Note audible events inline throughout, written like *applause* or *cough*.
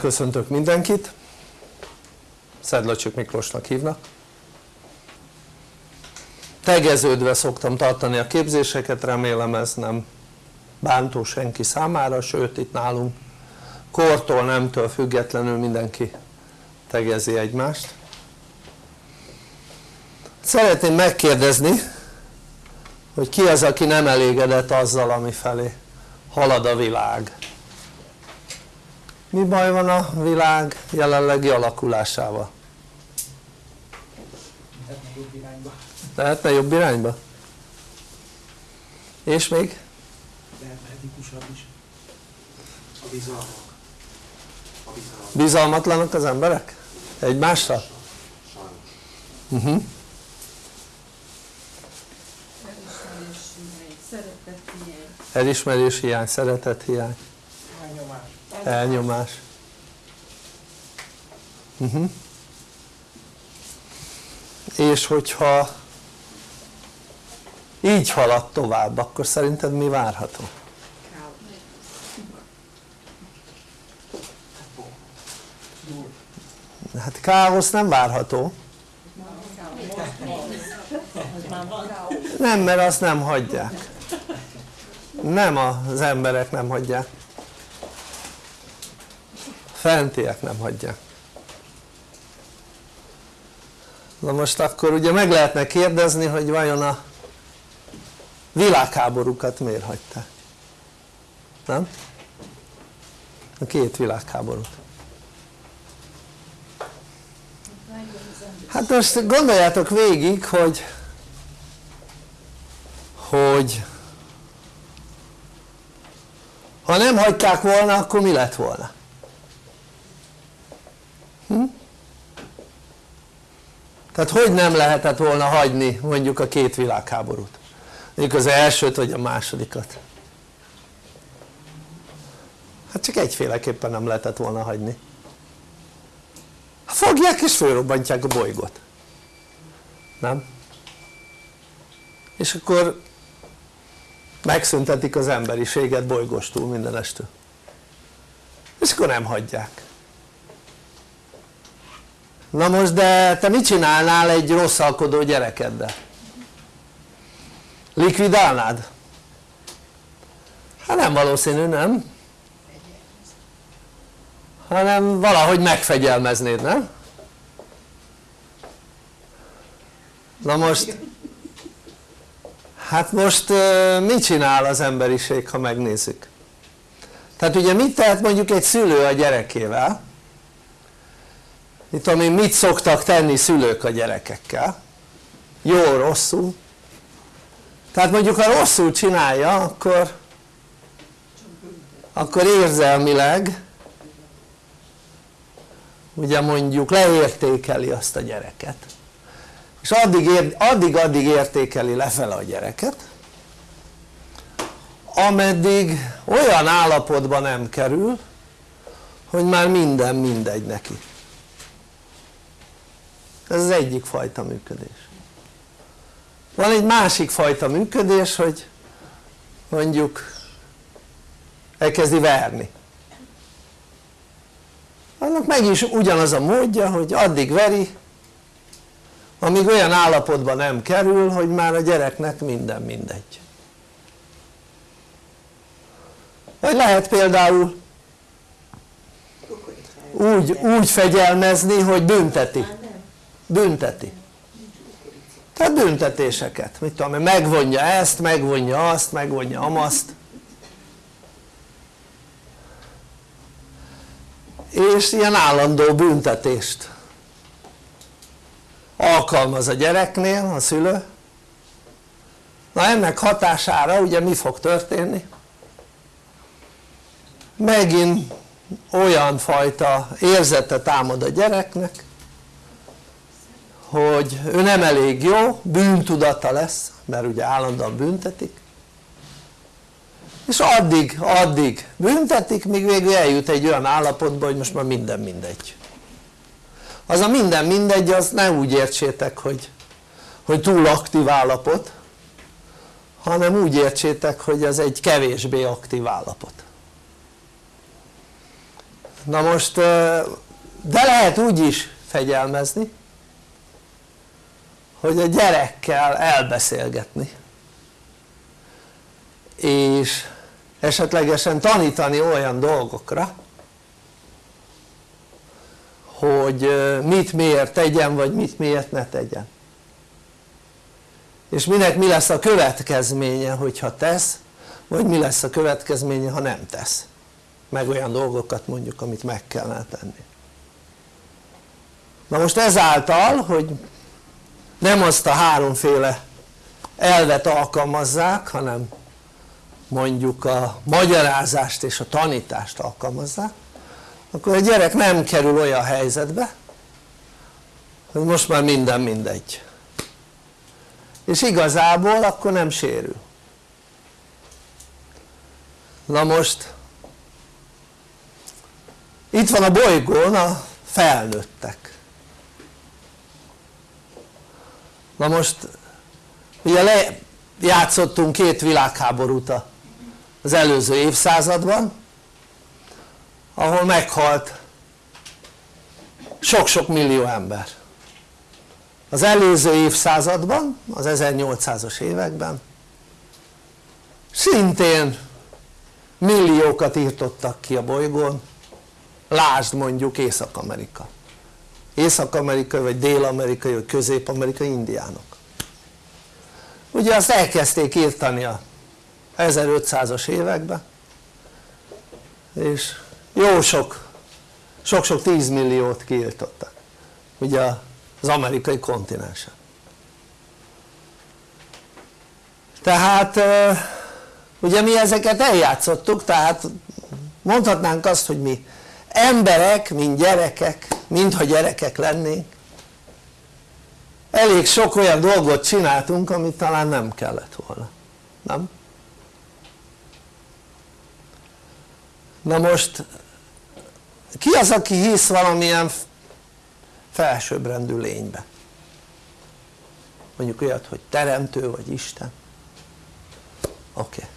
köszöntök mindenkit. Szedlacsik Miklósnak hívnak. Tegeződve szoktam tartani a képzéseket, remélem ez nem bántó senki számára, sőt itt nálunk kortól, nemtől függetlenül mindenki tegezi egymást. Szeretném megkérdezni hogy ki az aki nem elégedett azzal ami felé halad a világ mi baj van a világ jelenlegi alakulásával? lehetne jobb irányba lehetne jobb irányba? és még? lehetne etikusabb is a bizalmak a bizalmak bizalmatlanak az emberek? egymásra? Uh mhm. -huh. elismerés hiány, szeretet hiány elnyomás, elnyomás. Uh mhm. -huh. és hogyha így halad tovább akkor szerinted mi várható? hát káosz nem várható nem mert azt nem hagyják nem az emberek nem hagyják fentiek nem hagyják na most akkor ugye meg lehetne kérdezni hogy vajon a világháborúkat miért hagyták nem? a két világháborút hát most gondoljátok végig hogy hogy ha nem hagyták volna akkor mi lett volna? Hm? tehát hogy nem lehetett volna hagyni mondjuk a két világháborút? Mondjuk az elsőt vagy a másodikat? Hát csak egyféleképpen nem lehetett volna hagyni. Fogják és fölrobbantják a bolygót. Nem? és akkor megszüntetik az emberiséget bolygóstól mindenestől. És akkor nem hagyják na most de te mit csinálnál egy rosszalkodó gyerekeddel? likvidálnád? hát nem valószínű nem? hanem valahogy megfegyelmeznéd nem? na most hát most mit csinál az emberiség ha megnézzük? tehát ugye mit tehet mondjuk egy szülő a gyerekével? Mit tudom én mit szoktak tenni szülők a gyerekekkel? jó, rosszul? tehát mondjuk ha rosszul csinálja akkor akkor érzelmileg ugye mondjuk leértékeli azt a gyereket és addig, addig, addig értékeli lefele a gyereket ameddig olyan állapotba nem kerül hogy már minden mindegy neki ez az egyik fajta működés. Van egy másik fajta működés hogy mondjuk elkezdi verni. Annak meg is ugyanaz a módja hogy addig veri amíg olyan állapotban nem kerül hogy már a gyereknek minden mindegy. Vagy lehet például úgy, úgy fegyelmezni hogy bünteti bünteti. Tehát büntetéseket, mit tudom megvonja ezt, megvonja azt, megvonja amaszt. És ilyen állandó büntetést alkalmaz a gyereknél a szülő. Na ennek hatására ugye mi fog történni? megint olyan fajta érzete támad a gyereknek hogy ő nem elég jó, bűntudata lesz mert ugye állandóan büntetik. És addig, addig büntetik míg végül eljut egy olyan állapotba hogy most már minden mindegy. Az a minden mindegy az ne úgy értsétek hogy, hogy túl aktív állapot hanem úgy értsétek hogy az egy kevésbé aktív állapot. Na most de lehet úgy is fegyelmezni hogy a gyerekkel elbeszélgetni. És esetlegesen tanítani olyan dolgokra hogy mit miért tegyen vagy mit miért ne tegyen. És minek mi lesz a következménye hogyha tesz vagy mi lesz a következménye ha nem tesz. Meg olyan dolgokat mondjuk amit meg kellene tenni. Na most ezáltal hogy nem azt a háromféle elvet alkalmazzák hanem mondjuk a magyarázást és a tanítást alkalmazzák akkor a gyerek nem kerül olyan helyzetbe hogy most már minden mindegy. És igazából akkor nem sérül. Na most itt van a bolygón a felnőttek na most ugye lejátszottunk két világháborút az előző évszázadban ahol meghalt sok-sok millió ember. Az előző évszázadban, az 1800-as években szintén milliókat írtottak ki a bolygón. Lásd mondjuk Észak-Amerika Észak-Amerikai vagy Dél-Amerikai vagy Közép-Amerikai indiánok. Ugye azt elkezdték írtani a 1500-as években és jó sok sok-sok tízmilliót kiirtottak ugye az amerikai kontinensen. Tehát ugye mi ezeket eljátszottuk tehát mondhatnánk azt hogy mi emberek mint gyerekek mintha gyerekek lennénk elég sok olyan dolgot csináltunk amit talán nem kellett volna nem? na most ki az aki hisz valamilyen felsőbbrendű lénybe mondjuk olyat hogy teremtő vagy Isten oké okay.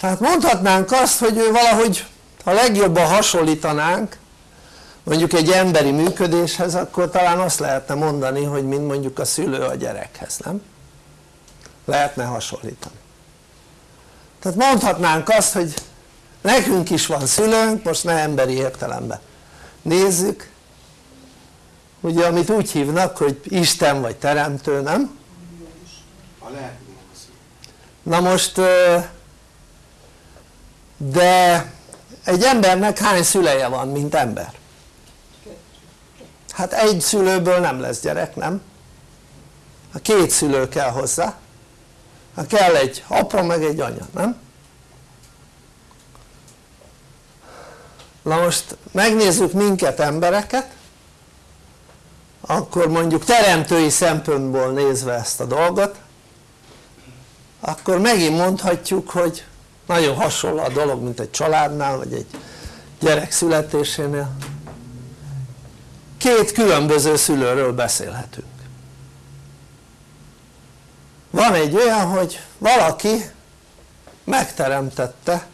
tehát mondhatnánk azt hogy ő valahogy ha legjobban hasonlítanánk mondjuk egy emberi működéshez akkor talán azt lehetne mondani hogy mint mondjuk a szülő a gyerekhez, nem? lehetne hasonlítani tehát mondhatnánk azt hogy nekünk is van szülőnk most ne emberi értelemben nézzük ugye amit úgy hívnak hogy Isten vagy Teremtő nem? na most de egy embernek hány szüleje van mint ember? Hát egy szülőből nem lesz gyerek nem? a két szülő kell hozzá ha kell egy apa meg egy anya nem? na most megnézzük minket embereket akkor mondjuk teremtői szempontból nézve ezt a dolgot akkor megint mondhatjuk hogy nagyon hasonló a dolog mint egy családnál vagy egy gyerek születésénél két különböző szülőről beszélhetünk. Van egy olyan hogy valaki megteremtette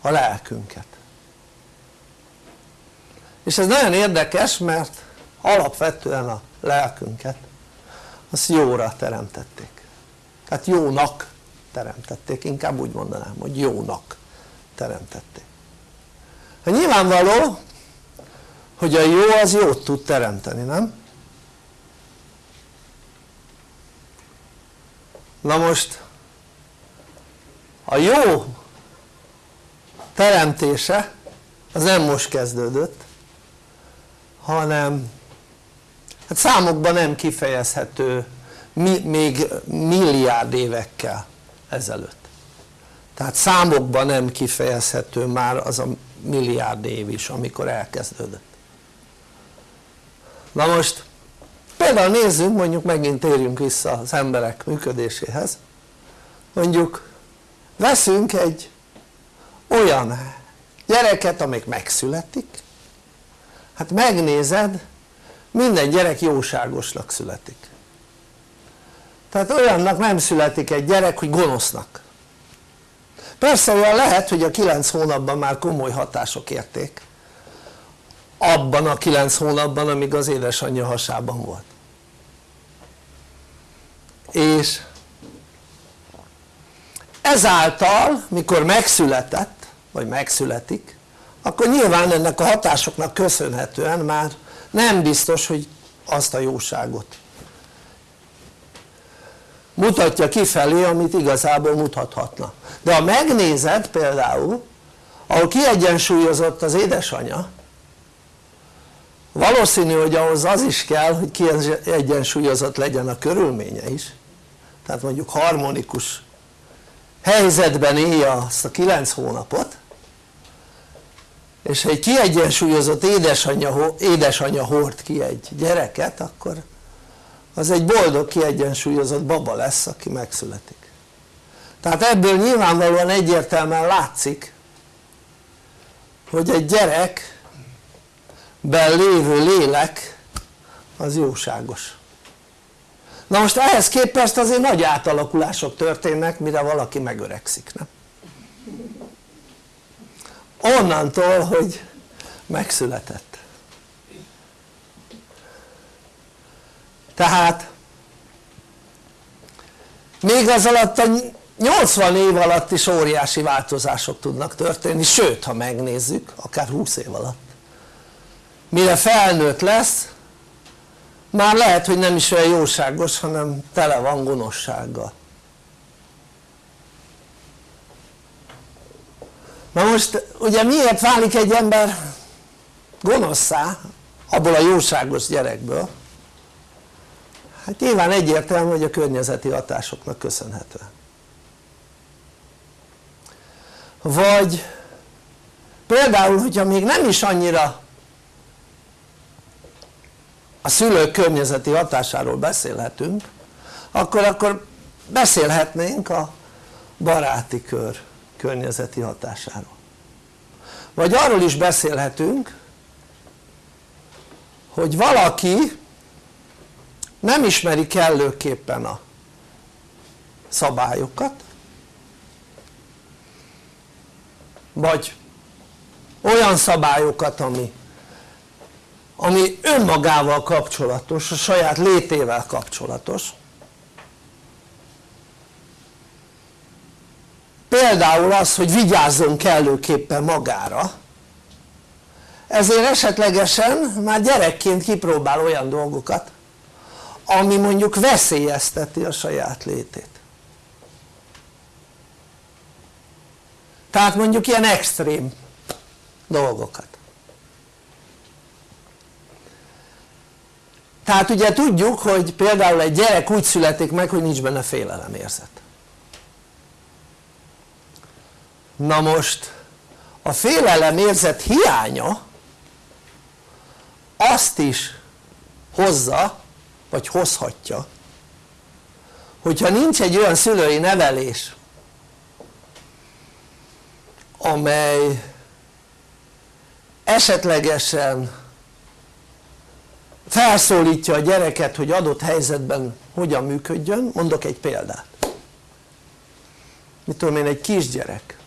a lelkünket. És ez nagyon érdekes mert alapvetően a lelkünket azt jóra teremtették. Tehát jónak teremtették, inkább úgy mondanám hogy jónak teremtették. Hát nyilvánvaló hogy a jó az jót tud teremteni, nem? na most a jó teremtése az nem most kezdődött hanem hát számokban nem kifejezhető még milliárd évekkel ezelőtt tehát számokban nem kifejezhető már az a milliárd év is amikor elkezdődött na most például nézzünk mondjuk megint térjünk vissza az emberek működéséhez. Mondjuk veszünk egy olyan gyereket amelyik megszületik. Hát megnézed minden gyerek jóságosnak születik. Tehát olyannak nem születik egy gyerek hogy gonosznak. Persze olyan lehet hogy a 9 hónapban már komoly hatások érték abban a 9 hónapban amíg az édesanyja hasában volt. És ezáltal mikor megszületett vagy megszületik akkor nyilván ennek a hatásoknak köszönhetően már nem biztos hogy azt a jóságot mutatja kifelé amit igazából mutathatna. De ha megnézed például ahol kiegyensúlyozott az édesanyja valószínű hogy ahhoz az is kell hogy kiegyensúlyozott legyen a körülménye is. Tehát mondjuk harmonikus helyzetben élje azt a 9 hónapot és ha egy kiegyensúlyozott édesanyja, édesanyja hord ki egy gyereket akkor az egy boldog kiegyensúlyozott baba lesz aki megszületik. Tehát ebből nyilvánvalóan egyértelműen látszik hogy egy gyerekben lévő lélek az jóságos. Na most ehhez képest azért nagy átalakulások történnek mire valaki megöregszik nem? onnantól hogy megszületett. Tehát még az alatt a 80 év alatt is óriási változások tudnak történni sőt ha megnézzük akár 20 év alatt mire felnőtt lesz már lehet hogy nem is olyan jóságos hanem tele van gonoszsággal. Na most ugye miért válik egy ember gonoszszá abból a jóságos gyerekből? Hát nyilván egyértelmű hogy a környezeti hatásoknak köszönhetően vagy például hogyha még nem is annyira a szülők környezeti hatásáról beszélhetünk akkor, akkor beszélhetnénk a baráti kör környezeti hatásáról. Vagy arról is beszélhetünk hogy valaki nem ismeri kellőképpen a szabályokat vagy olyan szabályokat ami ami önmagával kapcsolatos, a saját létével kapcsolatos. Például az hogy vigyázzon kellőképpen magára. Ezért esetlegesen már gyerekként kipróbál olyan dolgokat ami mondjuk veszélyezteti a saját létét. Tehát mondjuk ilyen extrém dolgokat tehát ugye tudjuk hogy például egy gyerek úgy születik meg hogy nincs benne félelemérzet na most a félelemérzet hiánya azt is hozza vagy hozhatja hogyha nincs egy olyan szülői nevelés amely esetlegesen felszólítja a gyereket hogy adott helyzetben hogyan működjön, mondok egy példát. Mit tudom én egy kisgyerek.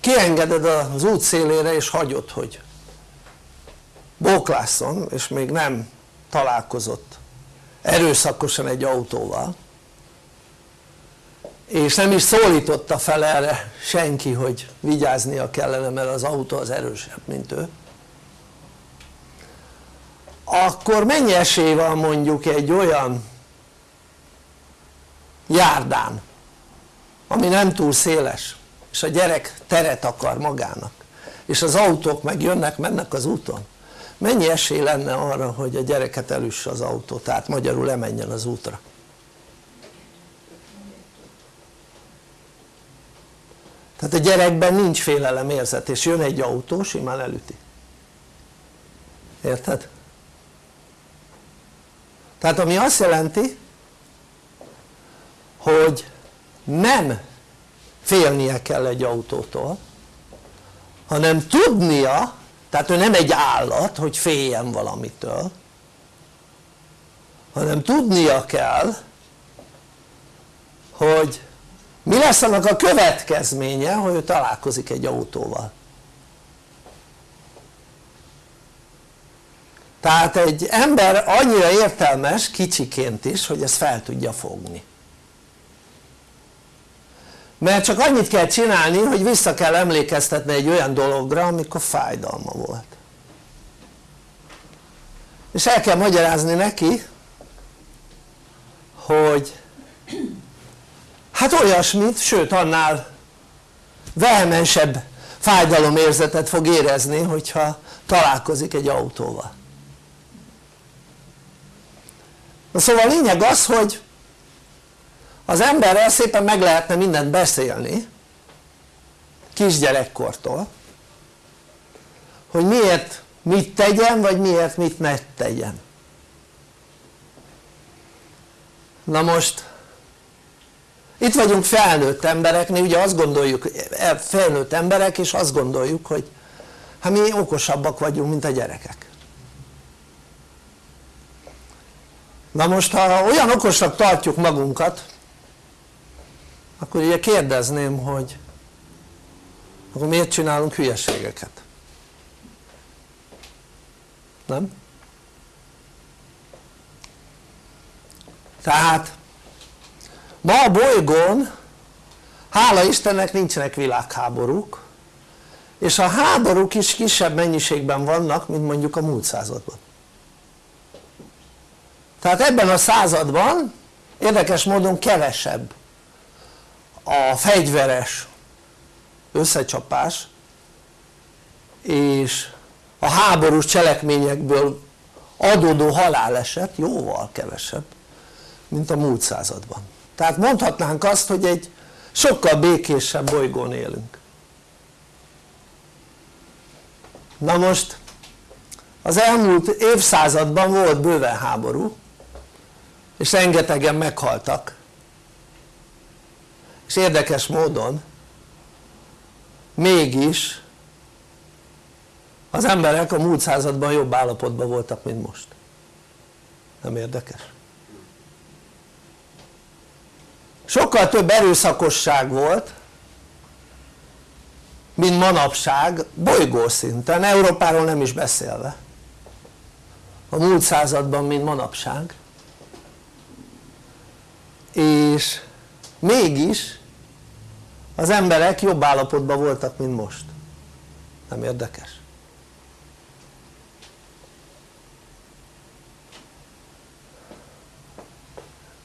Kiengeded az út szélére és hagyod hogy bóklásszon és még nem találkozott erőszakosan egy autóval és nem is szólította fel erre senki hogy vigyáznia kellene mert az autó az erősebb mint ő. Akkor mennyi esély van mondjuk egy olyan járdán ami nem túl széles és a gyerek teret akar magának és az autók meg jönnek mennek az úton? Mennyi esély lenne arra hogy a gyereket elüsse az autó tehát magyarul lemenjen az útra tehát a gyerekben nincs félelem érzet és jön egy autó simán elüti érted? tehát ami azt jelenti hogy nem félnie kell egy autótól hanem tudnia tehát ő nem egy állat hogy féljen valamitől hanem tudnia kell hogy mi lesz annak a következménye hogy ő találkozik egy autóval? Tehát egy ember annyira értelmes kicsiként is hogy ezt fel tudja fogni. Mert csak annyit kell csinálni hogy vissza kell emlékeztetni egy olyan dologra amikor fájdalma volt. És el kell magyarázni neki hogy hát olyasmit, sőt annál vehemensebb fájdalomérzetet fog érezni hogyha találkozik egy autóval. Na szóval a lényeg az hogy az emberrel szépen meg lehetne mindent beszélni kisgyerekkortól hogy miért mit tegyen vagy miért mit ne tegyen. Na most itt vagyunk felnőtt embereknél, ugye azt gondoljuk, felnőtt emberek és azt gondoljuk hogy hát mi okosabbak vagyunk mint a gyerekek na most ha olyan okosak tartjuk magunkat akkor ugye kérdezném hogy akkor miért csinálunk hülyeségeket? nem? tehát ma a bolygón hála Istennek nincsenek világháborúk és a háborúk is kisebb mennyiségben vannak mint mondjuk a múlt században. Tehát ebben a században érdekes módon kevesebb a fegyveres összecsapás és a háborús cselekményekből adódó haláleset jóval kevesebb mint a múlt században tehát mondhatnánk azt hogy egy sokkal békésebb bolygón élünk. Na most az elmúlt évszázadban volt bőven háború és rengetegen meghaltak. És érdekes módon mégis az emberek a múlt században jobb állapotban voltak mint most. Nem érdekes? Sokkal több erőszakosság volt mint manapság bolygószinten, Európáról nem is beszélve a múlt században mint manapság és mégis az emberek jobb állapotban voltak mint most nem érdekes?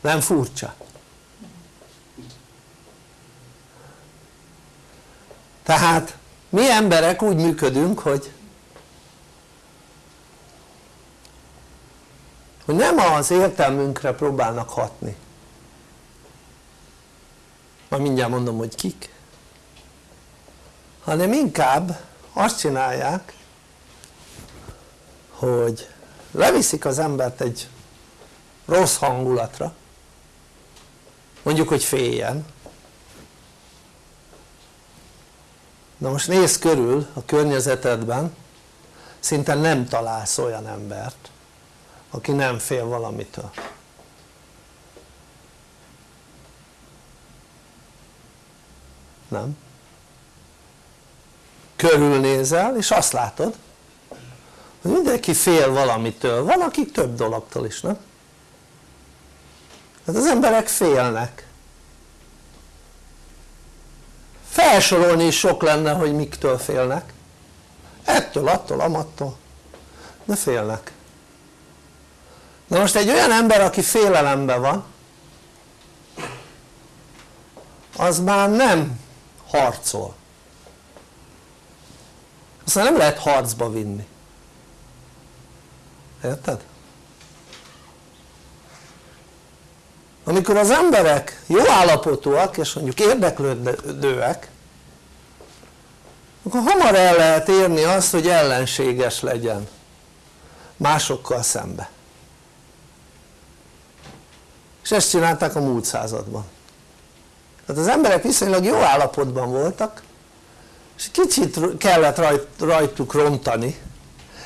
nem furcsa? Tehát mi emberek úgy működünk hogy hogy nem az értelmünkre próbálnak hatni. Majd mindjárt mondom hogy kik. Hanem inkább azt csinálják hogy leviszik az embert egy rossz hangulatra mondjuk hogy féljen na most nézz körül a környezetedben szinte nem találsz olyan embert aki nem fél valamitől nem? körülnézel és azt látod hogy mindenki fél valamitől, van akik több dologtól is, nem? hát az emberek félnek felsorolni is sok lenne hogy miktől félnek. Ettől, attól, amattól. De félnek. Na most egy olyan ember aki félelemben van az már nem harcol. Aztán nem lehet harcba vinni. Érted? Amikor az emberek jó állapotúak és mondjuk érdeklődőek akkor hamar el lehet érni azt hogy ellenséges legyen másokkal szembe. És ezt csinálták a múlt században. Tehát az emberek viszonylag jó állapotban voltak és kicsit kellett rajt, rajtuk rontani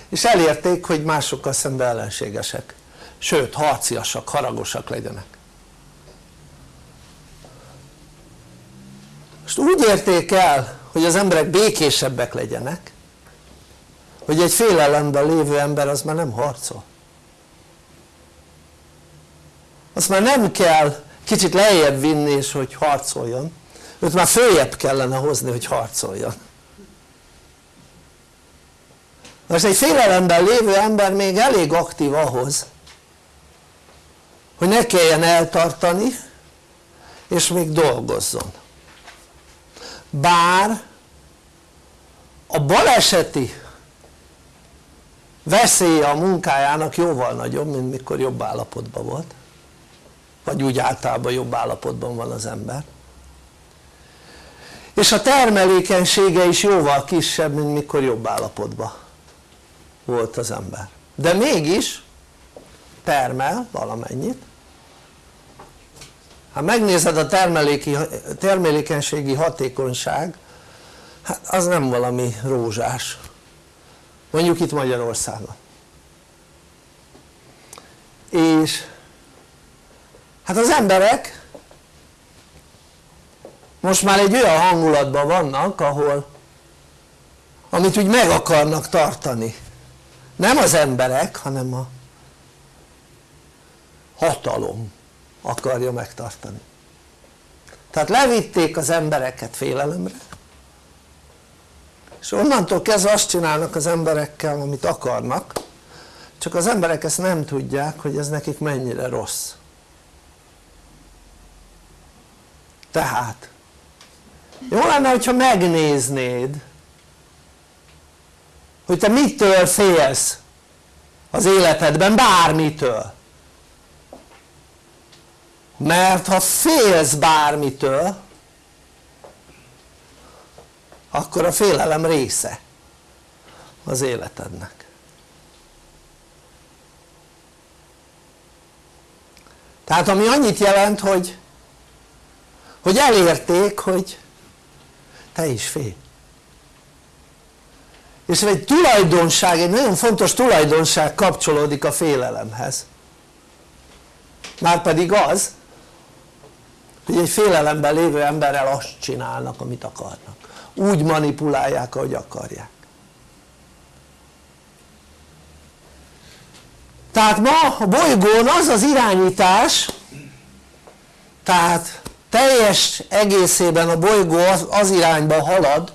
és elérték hogy másokkal szembe ellenségesek. Sőt harciasak, haragosak legyenek most úgy érték el hogy az emberek békésebbek legyenek hogy egy félelemben lévő ember az már nem harcol. Azt már nem kell kicsit lejjebb vinni és hogy harcoljon. Őt már följebb kellene hozni hogy harcoljon. Most egy félelemben lévő ember még elég aktív ahhoz hogy ne kelljen eltartani és még dolgozzon bár a baleseti veszélye a munkájának jóval nagyobb mint mikor jobb állapotban volt. Vagy úgy általában jobb állapotban van az ember. És a termelékenysége is jóval kisebb mint mikor jobb állapotban volt az ember. De mégis termel valamennyit ha megnézed a termeléki, termelékenységi hatékonyság hát az nem valami rózsás. Mondjuk itt Magyarországon. És hát az emberek most már egy olyan hangulatban vannak ahol amit úgy meg akarnak tartani. Nem az emberek hanem a hatalom akarja megtartani. Tehát levitték az embereket félelemre és onnantól kezdve azt csinálnak az emberekkel amit akarnak csak az emberek ezt nem tudják hogy ez nekik mennyire rossz. Tehát jó lenne hogyha megnéznéd hogy te mitől félsz az életedben bármitől mert ha félsz bármitől akkor a félelem része az életednek. Tehát ami annyit jelent hogy hogy elérték hogy te is félj. És egy tulajdonság, egy nagyon fontos tulajdonság kapcsolódik a félelemhez. Márpedig az hogy egy félelemben lévő emberrel azt csinálnak amit akarnak. Úgy manipulálják ahogy akarják. Tehát ma a bolygón az az irányítás tehát teljes egészében a bolygó az, az irányba halad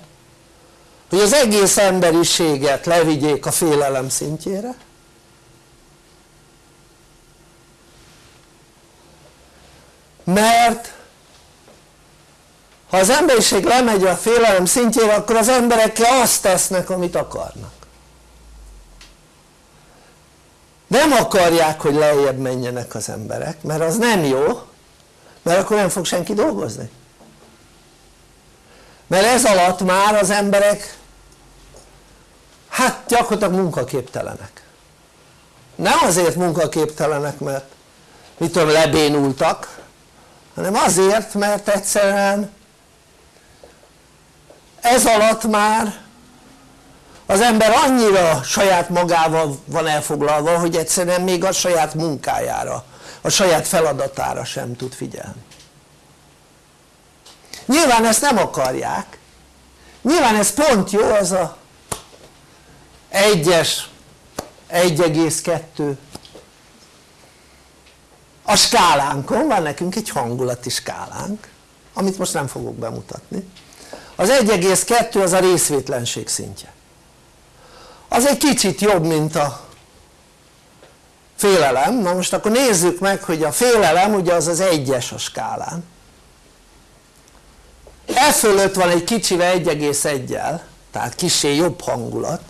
hogy az egész emberiséget levigyék a félelem szintjére. Mert ha az emberiség lemegy a félelem szintjére akkor az emberekkel azt tesznek amit akarnak. Nem akarják hogy lejjebb menjenek az emberek mert az nem jó mert akkor nem fog senki dolgozni. Mert ez alatt már az emberek hát gyakorlatilag munkaképtelenek. Nem azért munkaképtelenek mert mit tudom lebénultak hanem azért mert egyszerűen ez alatt már az ember annyira saját magával van elfoglalva hogy egyszerűen még a saját munkájára a saját feladatára sem tud figyelni. Nyilván ezt nem akarják. Nyilván ez pont jó az a 1-es 1,2 a skálánkon van nekünk egy hangulati skálánk amit most nem fogok bemutatni az 1,2 az a részvétlenség szintje. Az egy kicsit jobb mint a félelem, na most akkor nézzük meg hogy a félelem ugye az az egyes a skálán. E fölött van egy kicsivel 1,1-jel tehát kisé jobb hangulat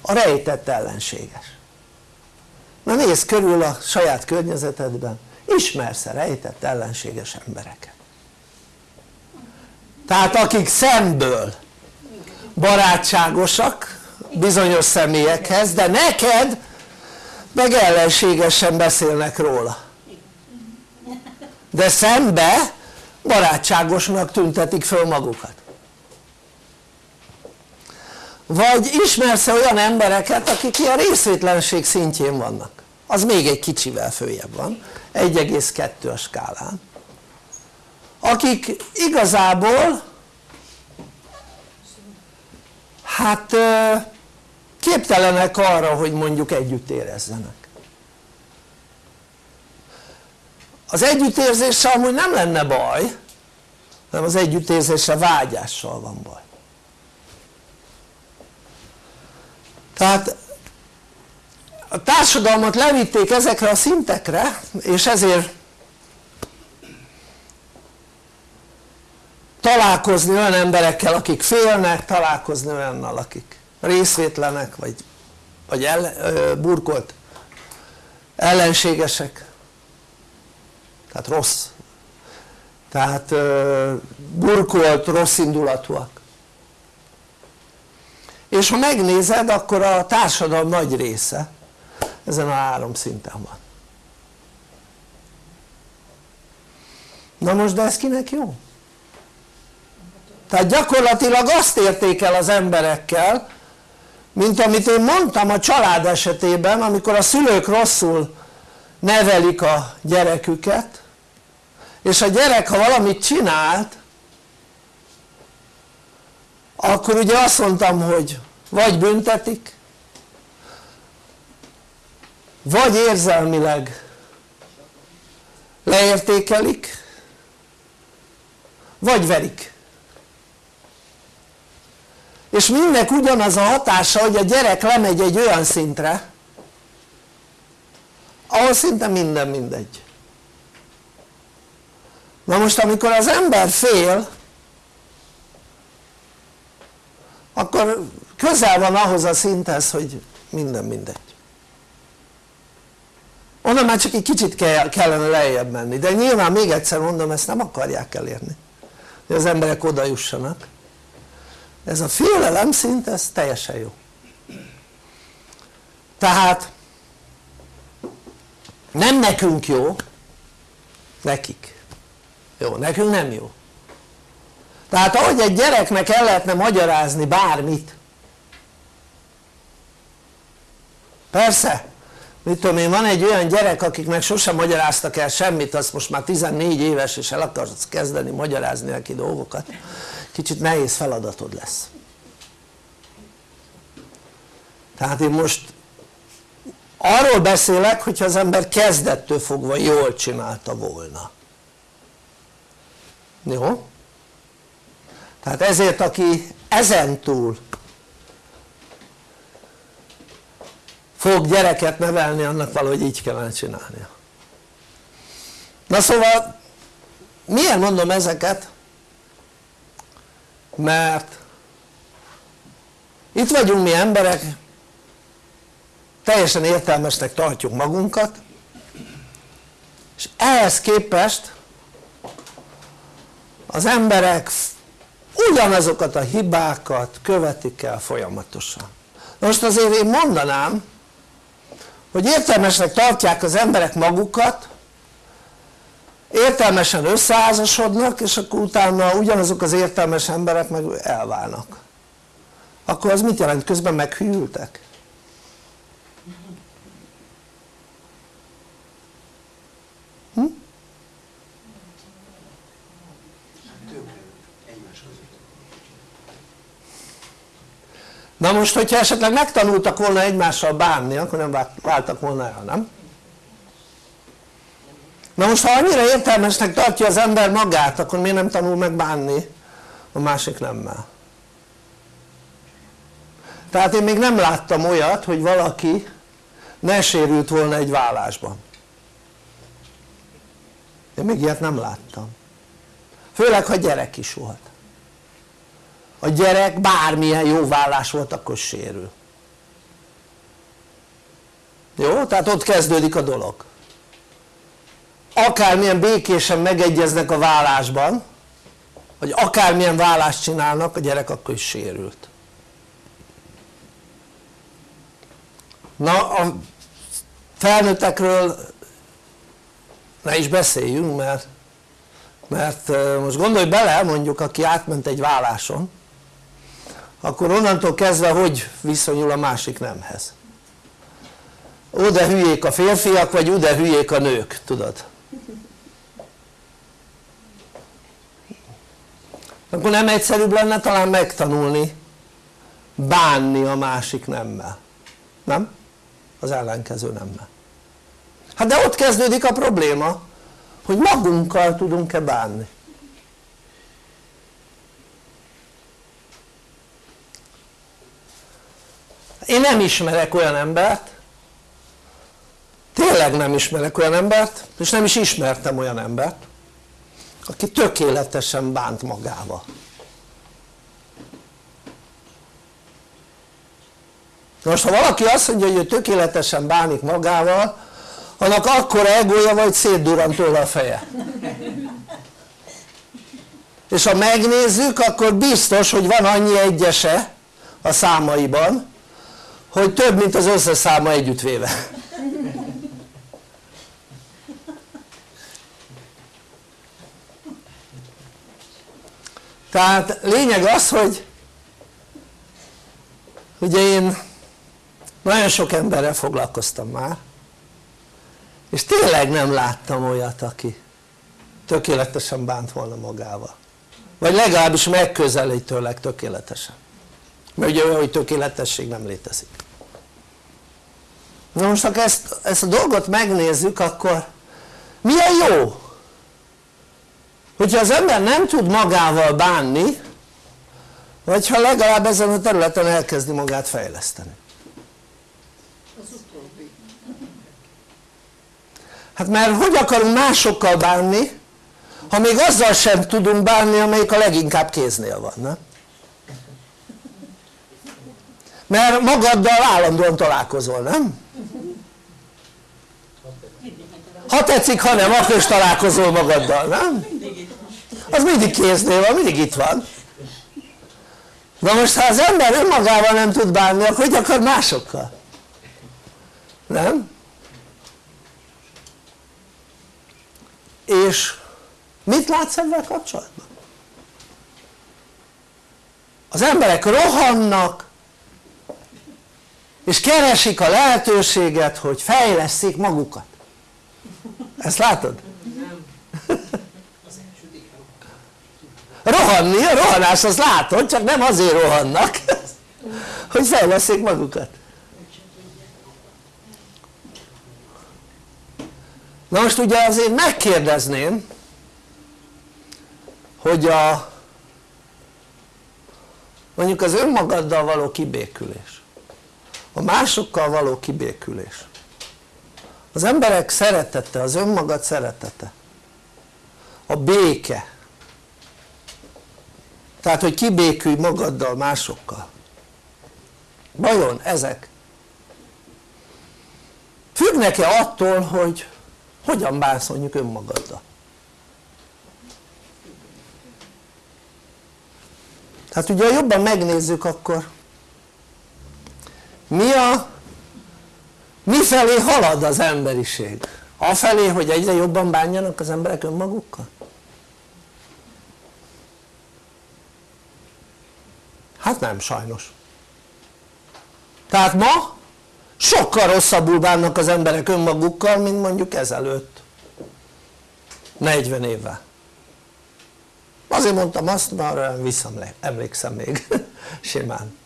a rejtett ellenséges. Na nézd körül a saját környezetedben ismersz-e rejtett ellenséges embereket tehát akik szemből barátságosak bizonyos személyekhez de neked meg ellenségesen beszélnek róla. De szembe barátságosnak tüntetik föl magukat. Vagy ismersz -e olyan embereket akik ilyen részvétlenség szintjén vannak? Az még egy kicsivel följebb van. 1,2 a skálán akik igazából hát képtelenek arra hogy mondjuk együtt érezzenek. Az együttérzéssel amúgy nem lenne baj hanem az együttérzéssel vágyással van baj. Tehát a társadalmat levitték ezekre a szintekre és ezért találkozni olyan emberekkel akik félnek, találkozni olyannal akik részvétlenek vagy, vagy ellen, ö, burkolt ellenségesek. Tehát rossz. Tehát ö, burkolt rossz indulatúak. És ha megnézed akkor a társadalom nagy része ezen a három szinten van. Na most de ez kinek jó? Tehát gyakorlatilag azt érték el az emberekkel mint amit én mondtam a család esetében amikor a szülők rosszul nevelik a gyereküket és a gyerek ha valamit csinált akkor ugye azt mondtam hogy vagy büntetik vagy érzelmileg leértékelik vagy verik és mindnek ugyanaz a hatása hogy a gyerek lemegy egy olyan szintre ahol szinte minden mindegy. Na most amikor az ember fél akkor közel van ahhoz a szinthez hogy minden mindegy. Onnan már csak egy kicsit kellene lejjebb menni. De nyilván még egyszer mondom ezt nem akarják elérni hogy az emberek oda jussanak ez a félelem szint ez teljesen jó. Tehát nem nekünk jó nekik. Jó, nekünk nem jó. Tehát ahogy egy gyereknek el lehetne magyarázni bármit. Persze mit tudom én van egy olyan gyerek akiknek sosem magyaráztak el semmit azt most már 14 éves és el akarsz kezdeni magyarázni neki dolgokat kicsit nehéz feladatod lesz tehát én most arról beszélek hogyha az ember kezdettől fogva jól csinálta volna jó? tehát ezért aki ezentúl fog gyereket nevelni annak valahogy így kellene csinálnia na szóval miért mondom ezeket? Mert itt vagyunk mi emberek teljesen értelmesnek tartjuk magunkat és ehhez képest az emberek ugyanazokat a hibákat követik el folyamatosan. Most azért én mondanám hogy értelmesnek tartják az emberek magukat értelmesen összeházasodnak és akkor utána ugyanazok az értelmes emberek meg elválnak akkor az mit jelent? közben meghűltek? Hm? na most hogyha esetleg megtanultak volna egymással bánni akkor nem váltak volna el, nem? Na most ha annyira értelmesnek tartja az ember magát akkor miért nem tanul meg bánni a másik nemmel? Tehát én még nem láttam olyat hogy valaki ne sérült volna egy vállásban. Én még ilyet nem láttam. Főleg ha gyerek is volt. A gyerek bármilyen jó vállás volt akkor sérül. Jó? tehát ott kezdődik a dolog akármilyen békésen megegyeznek a vállásban vagy akármilyen vállást csinálnak a gyerek akkor is sérült. Na a felnőttekről ne is beszéljünk mert mert most gondolj bele mondjuk aki átment egy válláson akkor onnantól kezdve hogy viszonyul a másik nemhez? Oda hülyék a férfiak vagy oda hülyék a nők tudod akkor nem egyszerűbb lenne talán megtanulni bánni a másik nemmel. Nem? az ellenkező nemmel. Hát de ott kezdődik a probléma hogy magunkkal tudunk-e bánni. Én nem ismerek olyan embert tényleg nem ismerek olyan embert és nem is ismertem olyan embert aki tökéletesen bánt magával. Most ha valaki azt mondja hogy ő tökéletesen bánik magával annak akkor egója vagy szétdurran tőle a feje. És ha megnézzük akkor biztos hogy van annyi egyese a számaiban hogy több mint az összes száma együttvéve tehát lényeg az hogy ugye én nagyon sok emberrel foglalkoztam már és tényleg nem láttam olyat aki tökéletesen bánt volna magával. Vagy legalábbis megközelítőleg tökéletesen. Mert ugye olyan hogy tökéletesség nem létezik. Na most ha ezt, ezt a dolgot megnézzük akkor milyen jó hogyha az ember nem tud magával bánni vagy ha legalább ezen a területen elkezdi magát fejleszteni hát mert hogy akarunk másokkal bánni ha még azzal sem tudunk bánni amelyik a leginkább kéznél van nem? mert magaddal állandóan találkozol nem? ha tetszik ha nem akkor is találkozol magaddal nem? Az mindig kéznél van mindig itt van na most ha az ember önmagával nem tud bánni akkor hogy akar másokkal? nem? és mit látsz ebben kapcsolatban? az emberek rohannak és keresik a lehetőséget hogy fejleszték magukat ezt látod? *laughs* rohanni, a rohanás az látod csak nem azért rohannak *laughs* hogy fejleszték magukat. Na most ugye azért megkérdezném hogy a mondjuk az önmagaddal való kibékülés a másokkal való kibékülés az emberek szeretete, az önmagad szeretete a béke tehát hogy kibékülj magaddal másokkal vajon ezek függnek-e attól hogy hogyan bánsz mondjuk önmagaddal tehát ugye jobban megnézzük akkor mi a mifelé halad az emberiség? afelé hogy egyre jobban bánjanak az emberek önmagukkal? Hát nem sajnos. Tehát ma sokkal rosszabbul bánnak az emberek önmagukkal mint mondjuk ezelőtt. 40 évvel. Azért mondtam azt mert visszaemlékszem még. *laughs* Simán.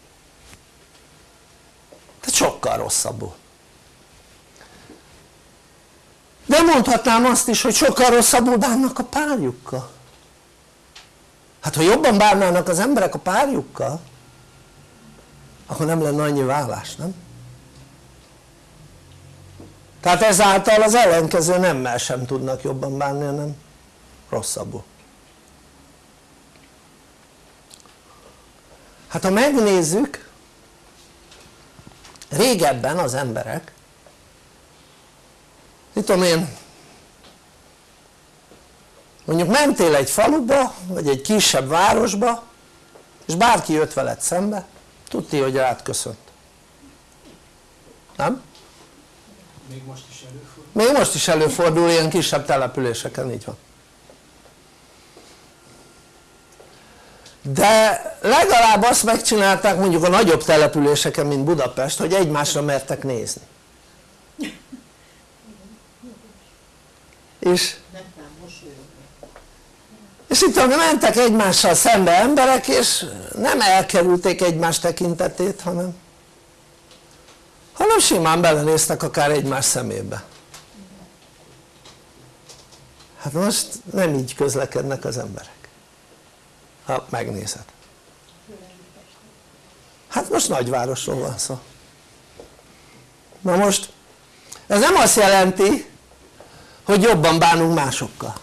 Tehát sokkal rosszabbul. De mondhatnám azt is hogy sokkal rosszabbul bánnak a párjukkal hát ha jobban bánnának az emberek a párjukkal akkor nem lenne annyi vállás, nem? tehát ezáltal az ellenkező nemmel sem tudnak jobban bánni hanem rosszabbul hát ha megnézzük régebben az emberek mit tudom én mondjuk mentél egy faluba vagy egy kisebb városba és bárki jött veled szembe tudti hogy rád köszönt nem? Még most is előfordul. még most is előfordul ilyen kisebb településeken, így van de legalább azt megcsinálták mondjuk a nagyobb településeken mint Budapest hogy egymásra mertek nézni és és itt mentek egymással szembe emberek és nem elkerülték egymás tekintetét hanem hanem simán belenéztek akár egymás szemébe. Hát most nem így közlekednek az emberek ha megnézed. Hát most nagyvárosról van szó. Na most ez nem azt jelenti hogy jobban bánunk másokkal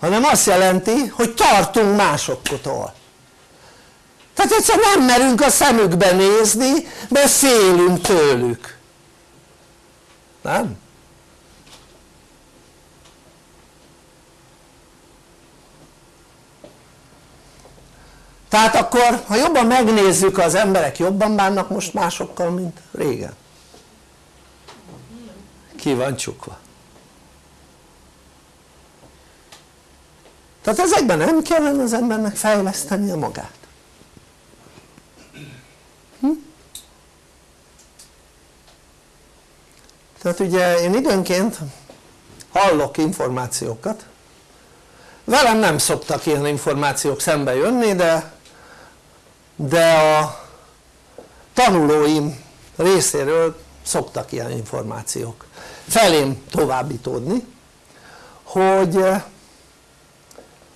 hanem azt jelenti hogy tartunk másoktól. Tehát egyszer nem merünk a szemükbe nézni mert félünk tőlük. Nem? tehát akkor ha jobban megnézzük az emberek jobban bánnak most másokkal mint régen. Ki van csukva tehát ezekben nem kellene az embernek fejlesztenie magát hm? tehát ugye én időnként hallok információkat velem nem szoktak ilyen információk szembe jönni de de a tanulóim részéről szoktak ilyen információk felém továbbítódni hogy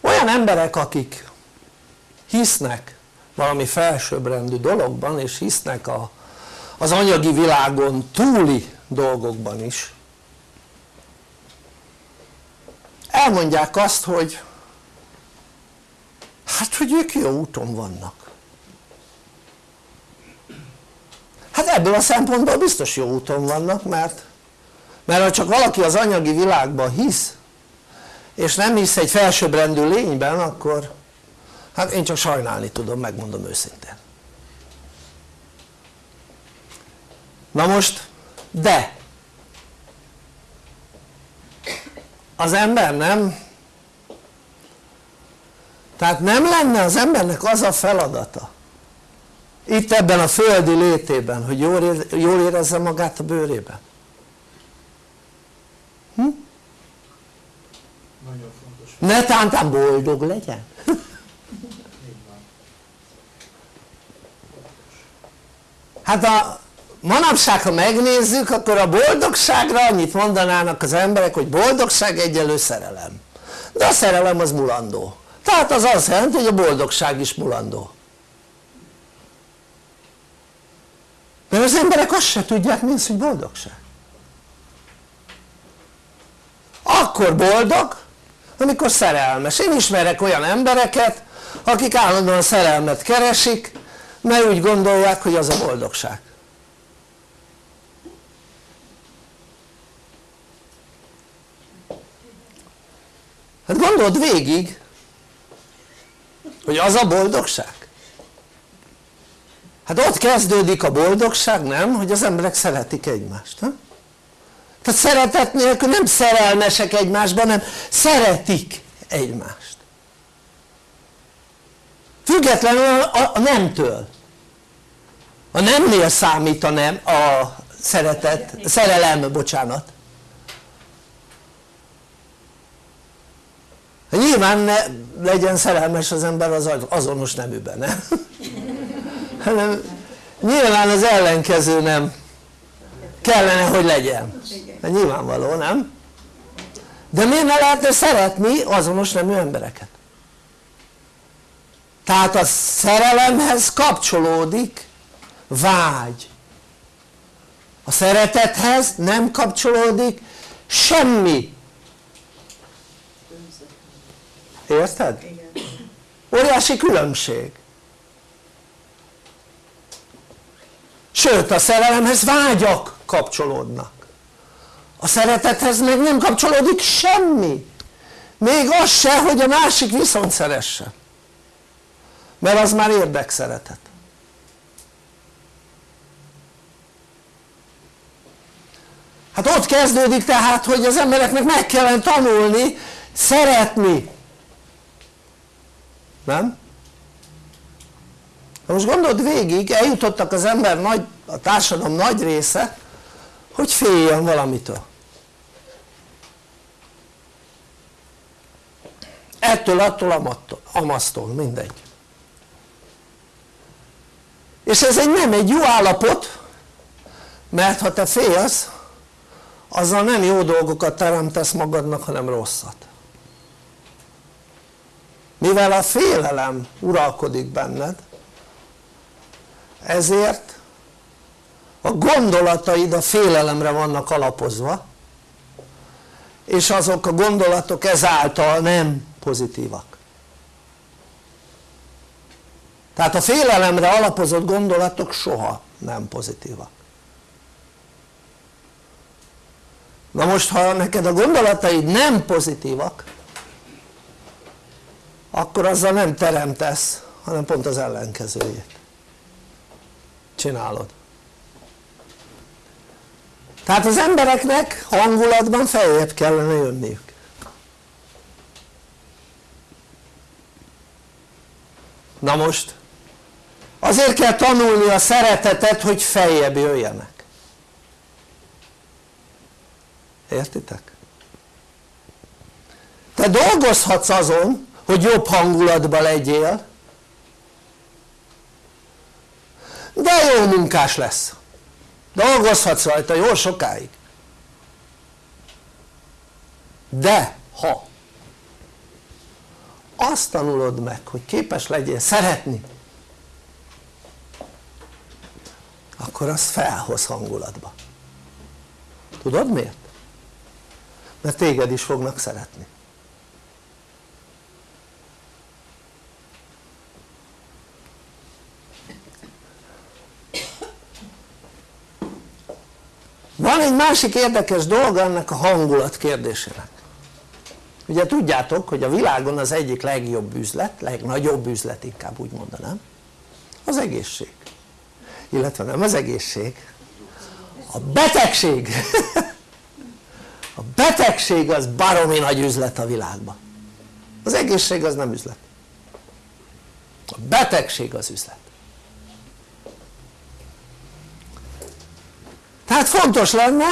olyan emberek akik hisznek valami felsőbbrendű dologban és hisznek a, az anyagi világon túli dolgokban is elmondják azt hogy hát hogy ők jó úton vannak. Hát ebből a szempontból biztos jó úton vannak mert mert ha csak valaki az anyagi világban hisz és nem hisz egy felsőbbrendű lényben akkor hát én csak sajnálni tudom megmondom őszintén. Na most de. Az ember nem? Tehát nem lenne az embernek az a feladata itt ebben a földi létében hogy jól, érezze magát a bőrében? Hm? Ne tántán boldog legyen. Hát a manapság ha megnézzük akkor a boldogságra annyit mondanának az emberek hogy boldogság egyelő szerelem. De a szerelem az mulandó. Tehát az azt jelenti hogy a boldogság is mulandó. Mert az emberek azt se tudják mi az hogy boldogság. Akkor boldog amikor szerelmes, én ismerek olyan embereket akik állandóan szerelmet keresik mert úgy gondolják hogy az a boldogság hát gondold végig hogy az a boldogság hát ott kezdődik a boldogság nem? hogy az emberek szeretik egymást ha? Tehát szeretet nélkül nem szerelmesek egymásban hanem szeretik egymást. Függetlenül a, a nemtől. A nemnél számít a nem, a szeretet, szerelem, bocsánat. Nyilván ne legyen szerelmes az ember az azonos neműben, nem? *laughs* hanem nyilván az ellenkező nem kellene hogy legyen. Mert nyilvánvaló nem? de miért ne lehetne szeretni azonos nemű embereket? tehát a szerelemhez kapcsolódik vágy. A szeretethez nem kapcsolódik semmi. Érted? óriási különbség. Sőt a szerelemhez vágyak kapcsolódnak. A szeretethez meg nem kapcsolódik semmi. Még az se hogy a másik viszont szeresse. Mert az már érdekszeretet. Hát ott kezdődik tehát hogy az embereknek meg kellene tanulni szeretni. Nem? Most gondold végig eljutottak az ember nagy, a társadalom nagy része hogy féljen valamitől? Ettől, attól, amasztól, mindegy. És ez egy nem egy jó állapot mert ha te félsz azzal nem jó dolgokat teremtesz magadnak hanem rosszat. Mivel a félelem uralkodik benned ezért a gondolataid a félelemre vannak alapozva és azok a gondolatok ezáltal nem pozitívak. Tehát a félelemre alapozott gondolatok soha nem pozitívak. Na most ha neked a gondolataid nem pozitívak akkor azzal nem teremtesz hanem pont az ellenkezőjét csinálod tehát az embereknek hangulatban feljebb kellene jönniük. Na most azért kell tanulni a szeretetet hogy feljebb jöjjenek. Értitek? te dolgozhatsz azon hogy jobb hangulatban legyél de jó munkás lesz dolgozhatsz rajta jó sokáig. De ha azt tanulod meg hogy képes legyél szeretni akkor az felhoz hangulatba. Tudod miért? mert téged is fognak szeretni van egy másik érdekes dolga ennek a hangulat kérdésének. Ugye tudjátok hogy a világon az egyik legjobb üzlet, legnagyobb üzlet inkább úgy mondanám az egészség. Illetve nem az egészség a betegség. *laughs* A betegség az baromi nagy üzlet a világban. Az egészség az nem üzlet. A betegség az üzlet tehát fontos lenne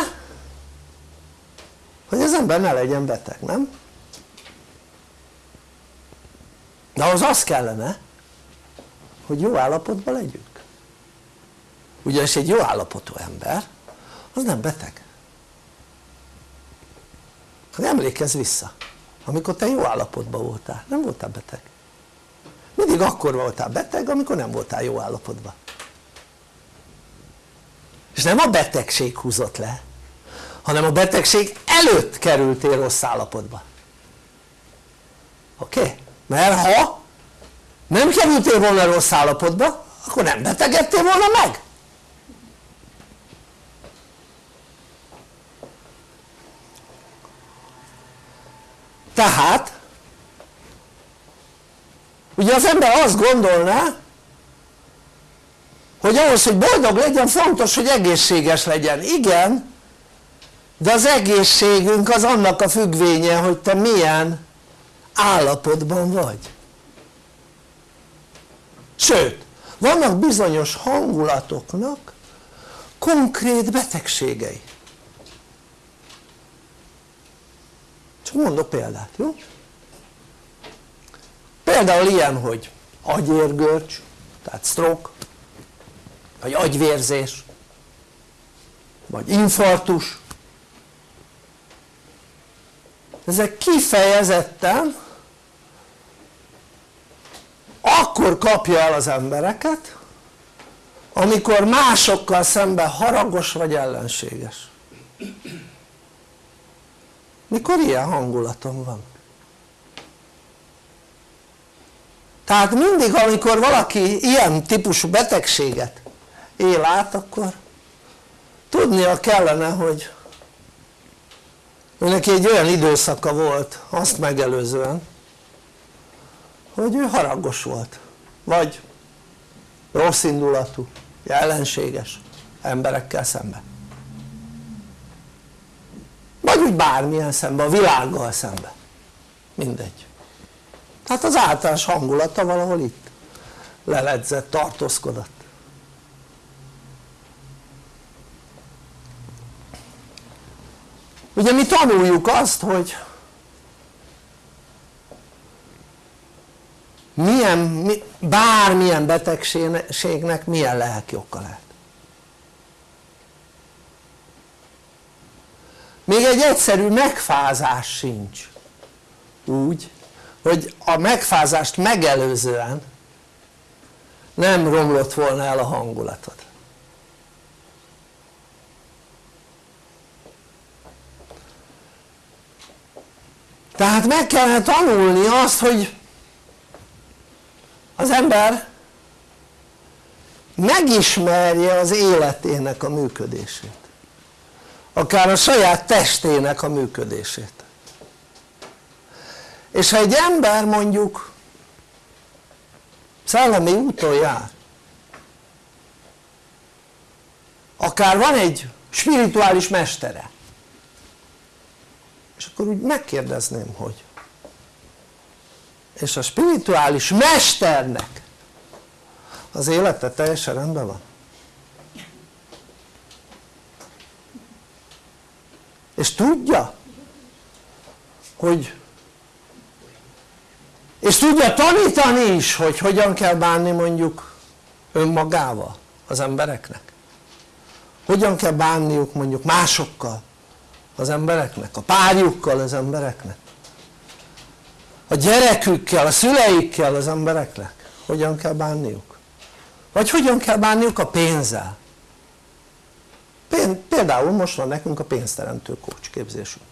hogy az ember ne legyen beteg, nem? de az az kellene hogy jó állapotban legyünk. Ugyanis egy jó állapotú ember az nem beteg. Hát emlékezz vissza amikor te jó állapotban voltál, nem voltál beteg. Mindig akkor voltál beteg amikor nem voltál jó állapotban és nem a betegség húzott le hanem a betegség előtt kerültél rossz állapotba oké? Okay? mert ha nem kerültél volna rossz állapotba akkor nem betegedtél volna meg tehát ugye az ember azt gondolná hogy ahhoz hogy boldog legyen fontos hogy egészséges legyen, igen de az egészségünk az annak a függvénye hogy te milyen állapotban vagy. Sőt vannak bizonyos hangulatoknak konkrét betegségei. Csak mondok példát, jó? például ilyen hogy agyérgörcs tehát stroke vagy agyvérzés vagy infartus. Ezek kifejezetten akkor kapja el az embereket amikor másokkal szemben haragos vagy ellenséges. Mikor ilyen hangulatom van? Tehát mindig amikor valaki ilyen típusú betegséget él át akkor tudnia kellene hogy neki egy olyan időszaka volt azt megelőzően hogy ő haragos volt. Vagy rossz indulatú, ellenséges emberekkel szemben vagy úgy bármilyen szemben, a világgal szemben mindegy. Tehát az általános hangulata valahol itt leledzett, tartózkodott ugye mi tanuljuk azt hogy milyen, bármilyen betegségnek milyen lelkioka lehet. Még egy egyszerű megfázás sincs. Úgy hogy a megfázást megelőzően nem romlott volna el a hangulatod tehát meg kellene tanulni azt hogy az ember megismerje az életének a működését. Akár a saját testének a működését. És ha egy ember mondjuk szellemi úton jár akár van egy spirituális mestere és akkor úgy megkérdezném hogy és a spirituális mesternek az élete teljesen rendben van? És tudja hogy és tudja tanítani is hogy hogyan kell bánni mondjuk önmagával az embereknek? Hogyan kell bánniuk mondjuk másokkal az embereknek, a párjukkal az embereknek a gyerekükkel, a szüleikkel az embereknek hogyan kell bánniuk? Vagy hogyan kell bánniuk a pénzzel? Például most van nekünk a pénzteremtő coach képzésünk.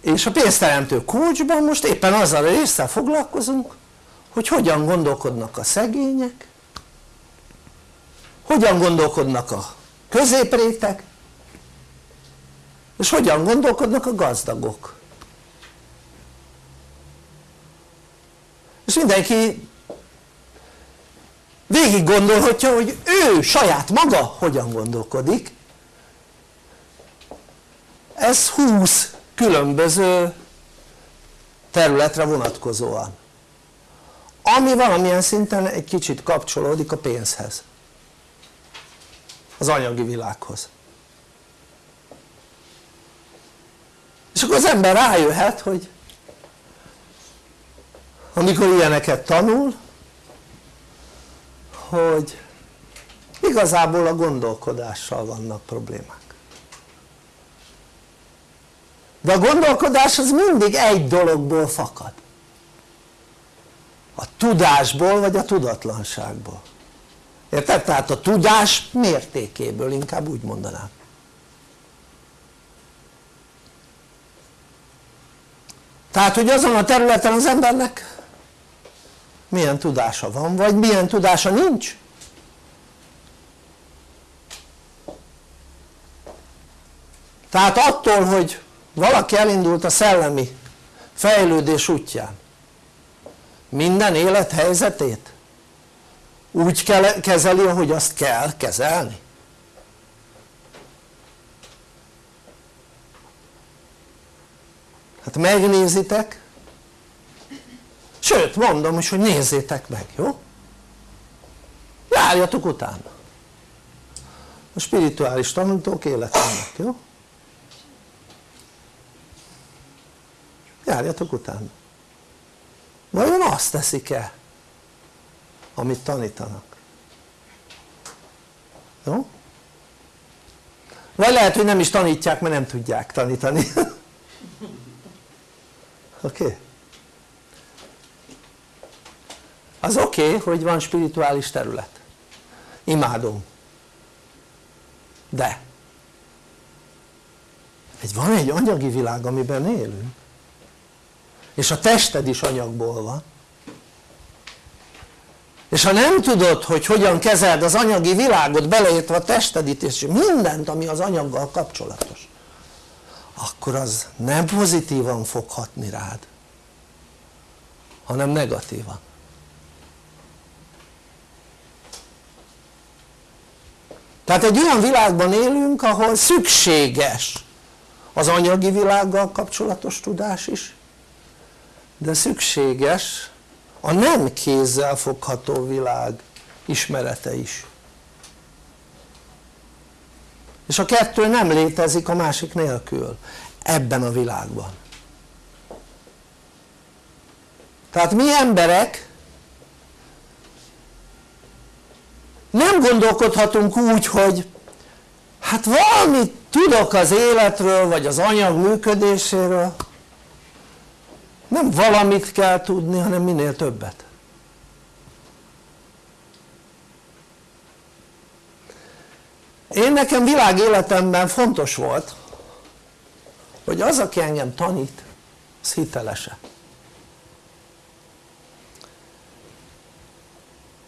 És a pénzteremtő coachban most éppen azzal a résszel foglalkozunk hogy hogyan gondolkodnak a szegények hogyan gondolkodnak a középrétek és hogyan gondolkodnak a gazdagok? És mindenki végig gondolhatja hogy ő saját maga hogyan gondolkodik. Ez 20 különböző területre vonatkozóan ami valamilyen szinten egy kicsit kapcsolódik a pénzhez az anyagi világhoz és akkor az ember rájöhet hogy amikor ilyeneket tanul hogy igazából a gondolkodással vannak problémák. De a gondolkodás az mindig egy dologból fakad. A tudásból vagy a tudatlanságból. Érted? tehát a tudás mértékéből inkább úgy mondanám tehát hogy azon a területen az embernek milyen tudása van vagy milyen tudása nincs? Tehát attól hogy valaki elindult a szellemi fejlődés útján minden élethelyzetét úgy kell, kezeli ahogy azt kell kezelni hát megnézitek sőt mondom is hogy nézzétek meg jó? járjatok utána a spirituális tanítók életének jó? járjatok utána vajon azt teszik-e amit tanítanak jó? vagy lehet hogy nem is tanítják mert nem tudják tanítani *laughs* oké? Okay? az oké okay, hogy van spirituális terület imádom de egy, van egy anyagi világ amiben élünk és a tested is anyagból van és ha nem tudod hogy hogyan kezeld az anyagi világot beleértve a testedit és mindent ami az anyaggal kapcsolatos akkor az nem pozitívan fog hatni rád hanem negatívan. Tehát egy olyan világban élünk ahol szükséges az anyagi világgal kapcsolatos tudás is de szükséges a nem kézzel fogható világ ismerete is és a kettő nem létezik a másik nélkül ebben a világban. Tehát mi emberek nem gondolkodhatunk úgy hogy hát valamit tudok az életről vagy az anyag működéséről. Nem valamit kell tudni hanem minél többet én nekem világéletemben fontos volt hogy az aki engem tanít az hitelese.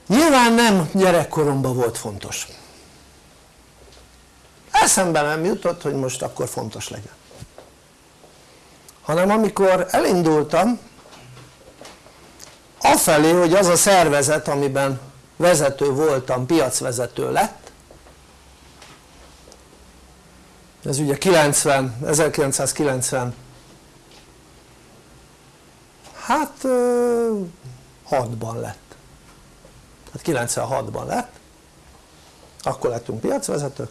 Nyilván nem gyerekkoromban volt fontos. Eszembe nem jutott hogy most akkor fontos legyen. Hanem amikor elindultam afelé hogy az a szervezet amiben vezető voltam piacvezető lett ez ugye 90, 1990 hát 6-ban lett. Tehát 96-ban lett. Akkor lettünk piacvezetők.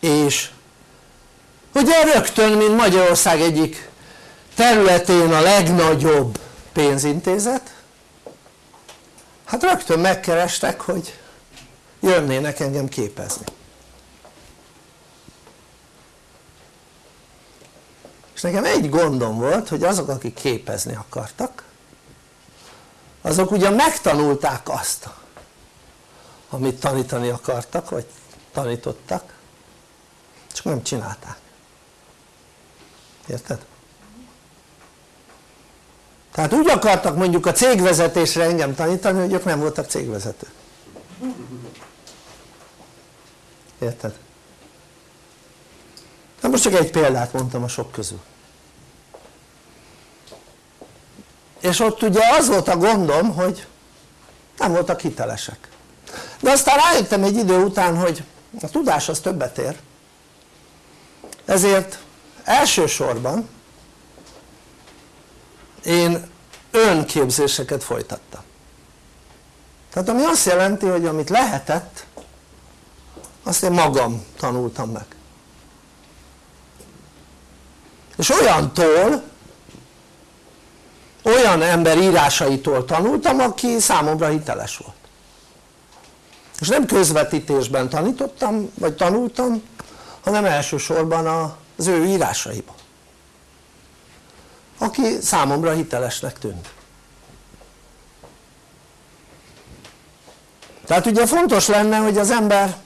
És ugye rögtön mint Magyarország egyik területén a legnagyobb pénzintézet hát rögtön megkerestek hogy jönnének engem képezni és nekem egy gondom volt hogy azok akik képezni akartak azok ugyan megtanulták azt amit tanítani akartak vagy tanítottak csak nem csinálták érted? tehát úgy akartak mondjuk a cégvezetésre engem tanítani hogy ők nem voltak cégvezetők érted? Na most csak egy példát mondtam a sok közül. És ott ugye az volt a gondom hogy nem voltak hitelesek. De aztán rájöttem egy idő után hogy a tudás az többet ér. Ezért elsősorban én önképzéseket folytattam. Tehát ami azt jelenti hogy amit lehetett azt én magam tanultam meg és olyantól olyan ember írásaitól tanultam aki számomra hiteles volt. És nem közvetítésben tanítottam vagy tanultam hanem elsősorban az ő írásaiba aki számomra hitelesnek tűnt. Tehát ugye fontos lenne hogy az ember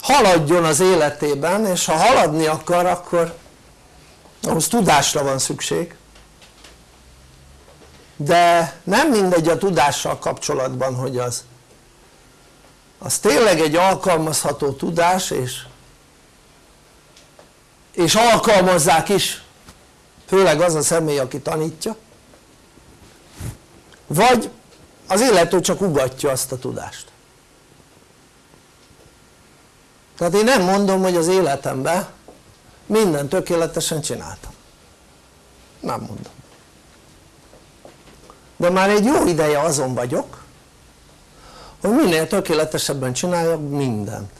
haladjon az életében és ha haladni akar akkor ahhoz tudásra van szükség. De nem mindegy a tudással kapcsolatban hogy az az tényleg egy alkalmazható tudás és és alkalmazzák is főleg az a személy aki tanítja. Vagy az illető csak ugatja azt a tudást tehát én nem mondom hogy az életemben minden tökéletesen csináltam. Nem mondom. De már egy jó ideje azon vagyok hogy minél tökéletesebben csináljak mindent.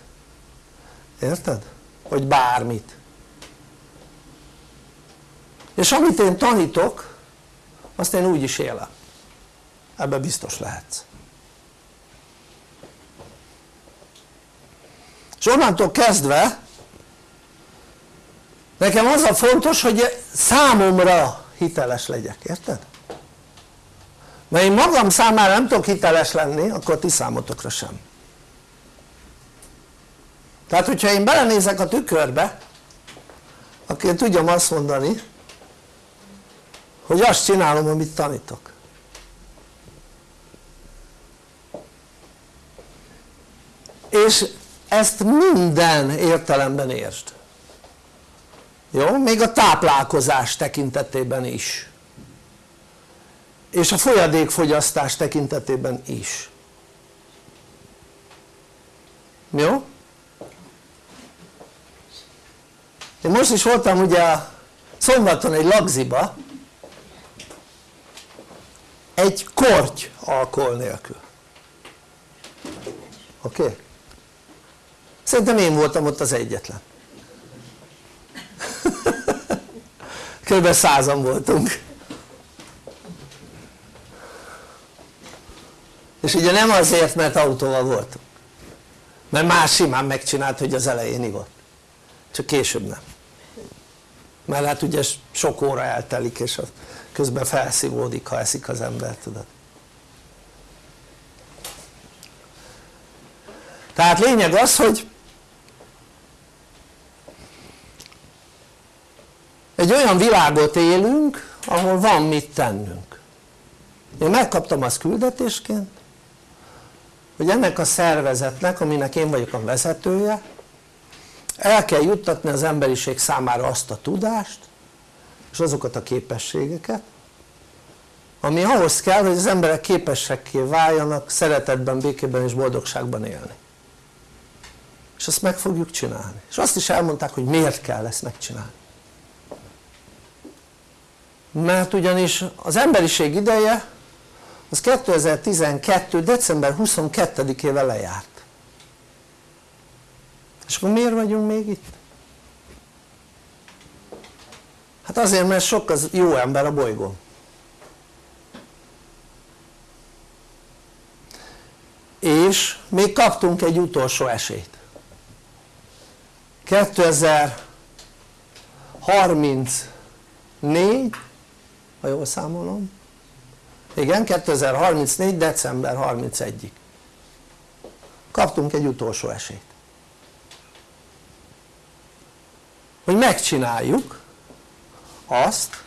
Érted? hogy bármit. És amit én tanítok azt én úgy is élem. Ebbe biztos lehetsz és onnantól kezdve nekem az a fontos hogy számomra hiteles legyek, érted? mert én magam számára nem tudok hiteles lenni akkor ti számotokra sem tehát hogyha én belenézek a tükörbe akkor én tudjam azt mondani hogy azt csinálom amit tanítok és ezt minden értelemben értsd jó? még a táplálkozás tekintetében is és a folyadékfogyasztás tekintetében is jó? én most is voltam ugye szombaton egy lagziba egy korty alkohol nélkül oké? Okay? Szerintem én voltam ott az egyetlen. Kb. százan voltunk. És ugye nem azért mert autóval voltunk. Mert más simán megcsinált hogy az elején ivott. Csak később nem. Mert hát ugye sok óra eltelik és az közben felszívódik ha eszik az ember tudod. Tehát lényeg az hogy egy olyan világot élünk ahol van mit tennünk. Én megkaptam azt küldetésként hogy ennek a szervezetnek aminek én vagyok a vezetője el kell juttatni az emberiség számára azt a tudást és azokat a képességeket ami ahhoz kell hogy az emberek képesekké váljanak szeretetben, békében és boldogságban élni. És azt meg fogjuk csinálni. És azt is elmondták hogy miért kell ezt megcsinálni mert ugyanis az emberiség ideje az 2012. december 22-ével lejárt és akkor miért vagyunk még itt? hát azért mert sok az jó ember a bolygón és még kaptunk egy utolsó esélyt 2034 ha jól számolom. Igen 2034 december 31-ig kaptunk egy utolsó esélyt. Hogy megcsináljuk azt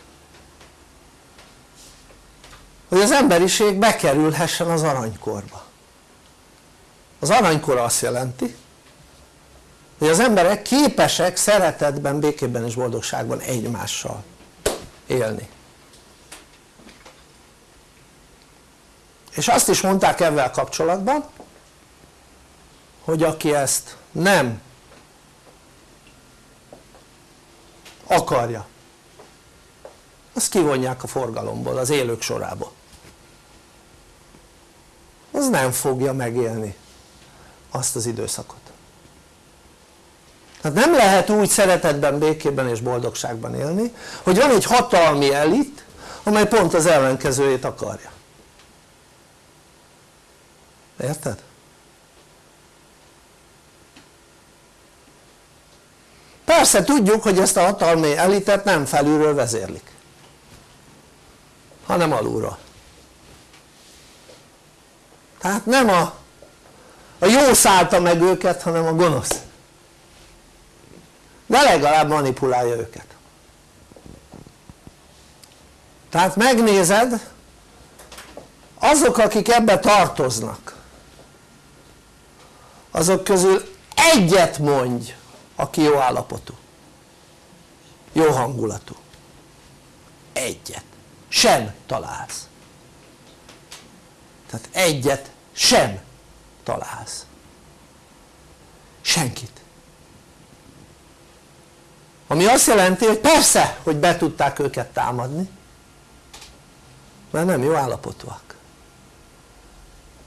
hogy az emberiség bekerülhessen az aranykorba. Az aranykor azt jelenti hogy az emberek képesek szeretetben, békében és boldogságban egymással élni és azt is mondták ezzel kapcsolatban hogy aki ezt nem akarja azt kivonják a forgalomból, az élők sorába. Az nem fogja megélni azt az időszakot. Tehát nem lehet úgy szeretetben, békében és boldogságban élni hogy van egy hatalmi elit amely pont az ellenkezőjét akarja érted? persze tudjuk hogy ezt a hatalmi elitet nem felülről vezérlik hanem alulról. Tehát nem a, a jó szállta meg őket hanem a gonosz. De legalább manipulálja őket. Tehát megnézed azok akik ebbe tartoznak azok közül egyet mondj aki jó állapotú. Jó hangulatú. Egyet. Sem találsz. Tehát egyet sem találsz. Senkit. Ami azt jelenti hogy persze hogy be tudták őket támadni mert nem jó állapotúak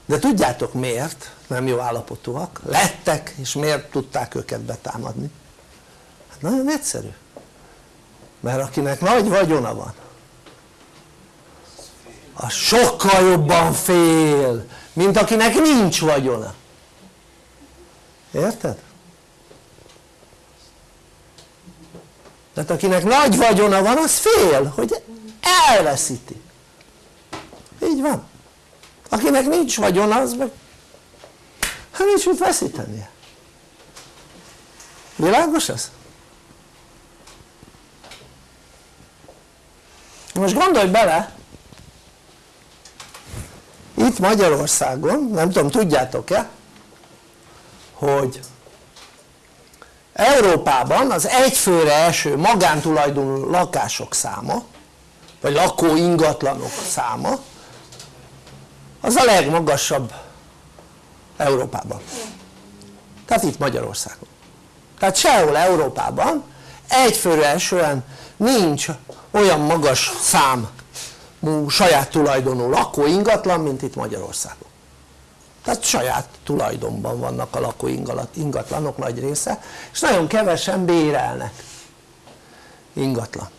de tudjátok miért? Nem jó állapotúak. Lettek és miért tudták őket betámadni? Hát nagyon egyszerű. Mert akinek nagy vagyona van az sokkal jobban fél mint akinek nincs vagyona. Érted? tehát akinek nagy vagyona van az fél hogy elveszíti. Így van akinek nincs vagyona az meg hát nincs mit veszítenie világos ez? most gondolj bele itt Magyarországon, nem tudom tudjátok-e hogy Európában az egyfőre eső magántulajdonú lakások száma vagy lakó ingatlanok száma az a legmagasabb Európában. Tehát itt Magyarországon. Tehát sehol Európában egyfőre esően nincs olyan magas számú saját tulajdonú lakó ingatlan mint itt Magyarországon. Tehát saját tulajdonban vannak a lakó ingatlanok nagy része és nagyon kevesen bérelnek ingatlant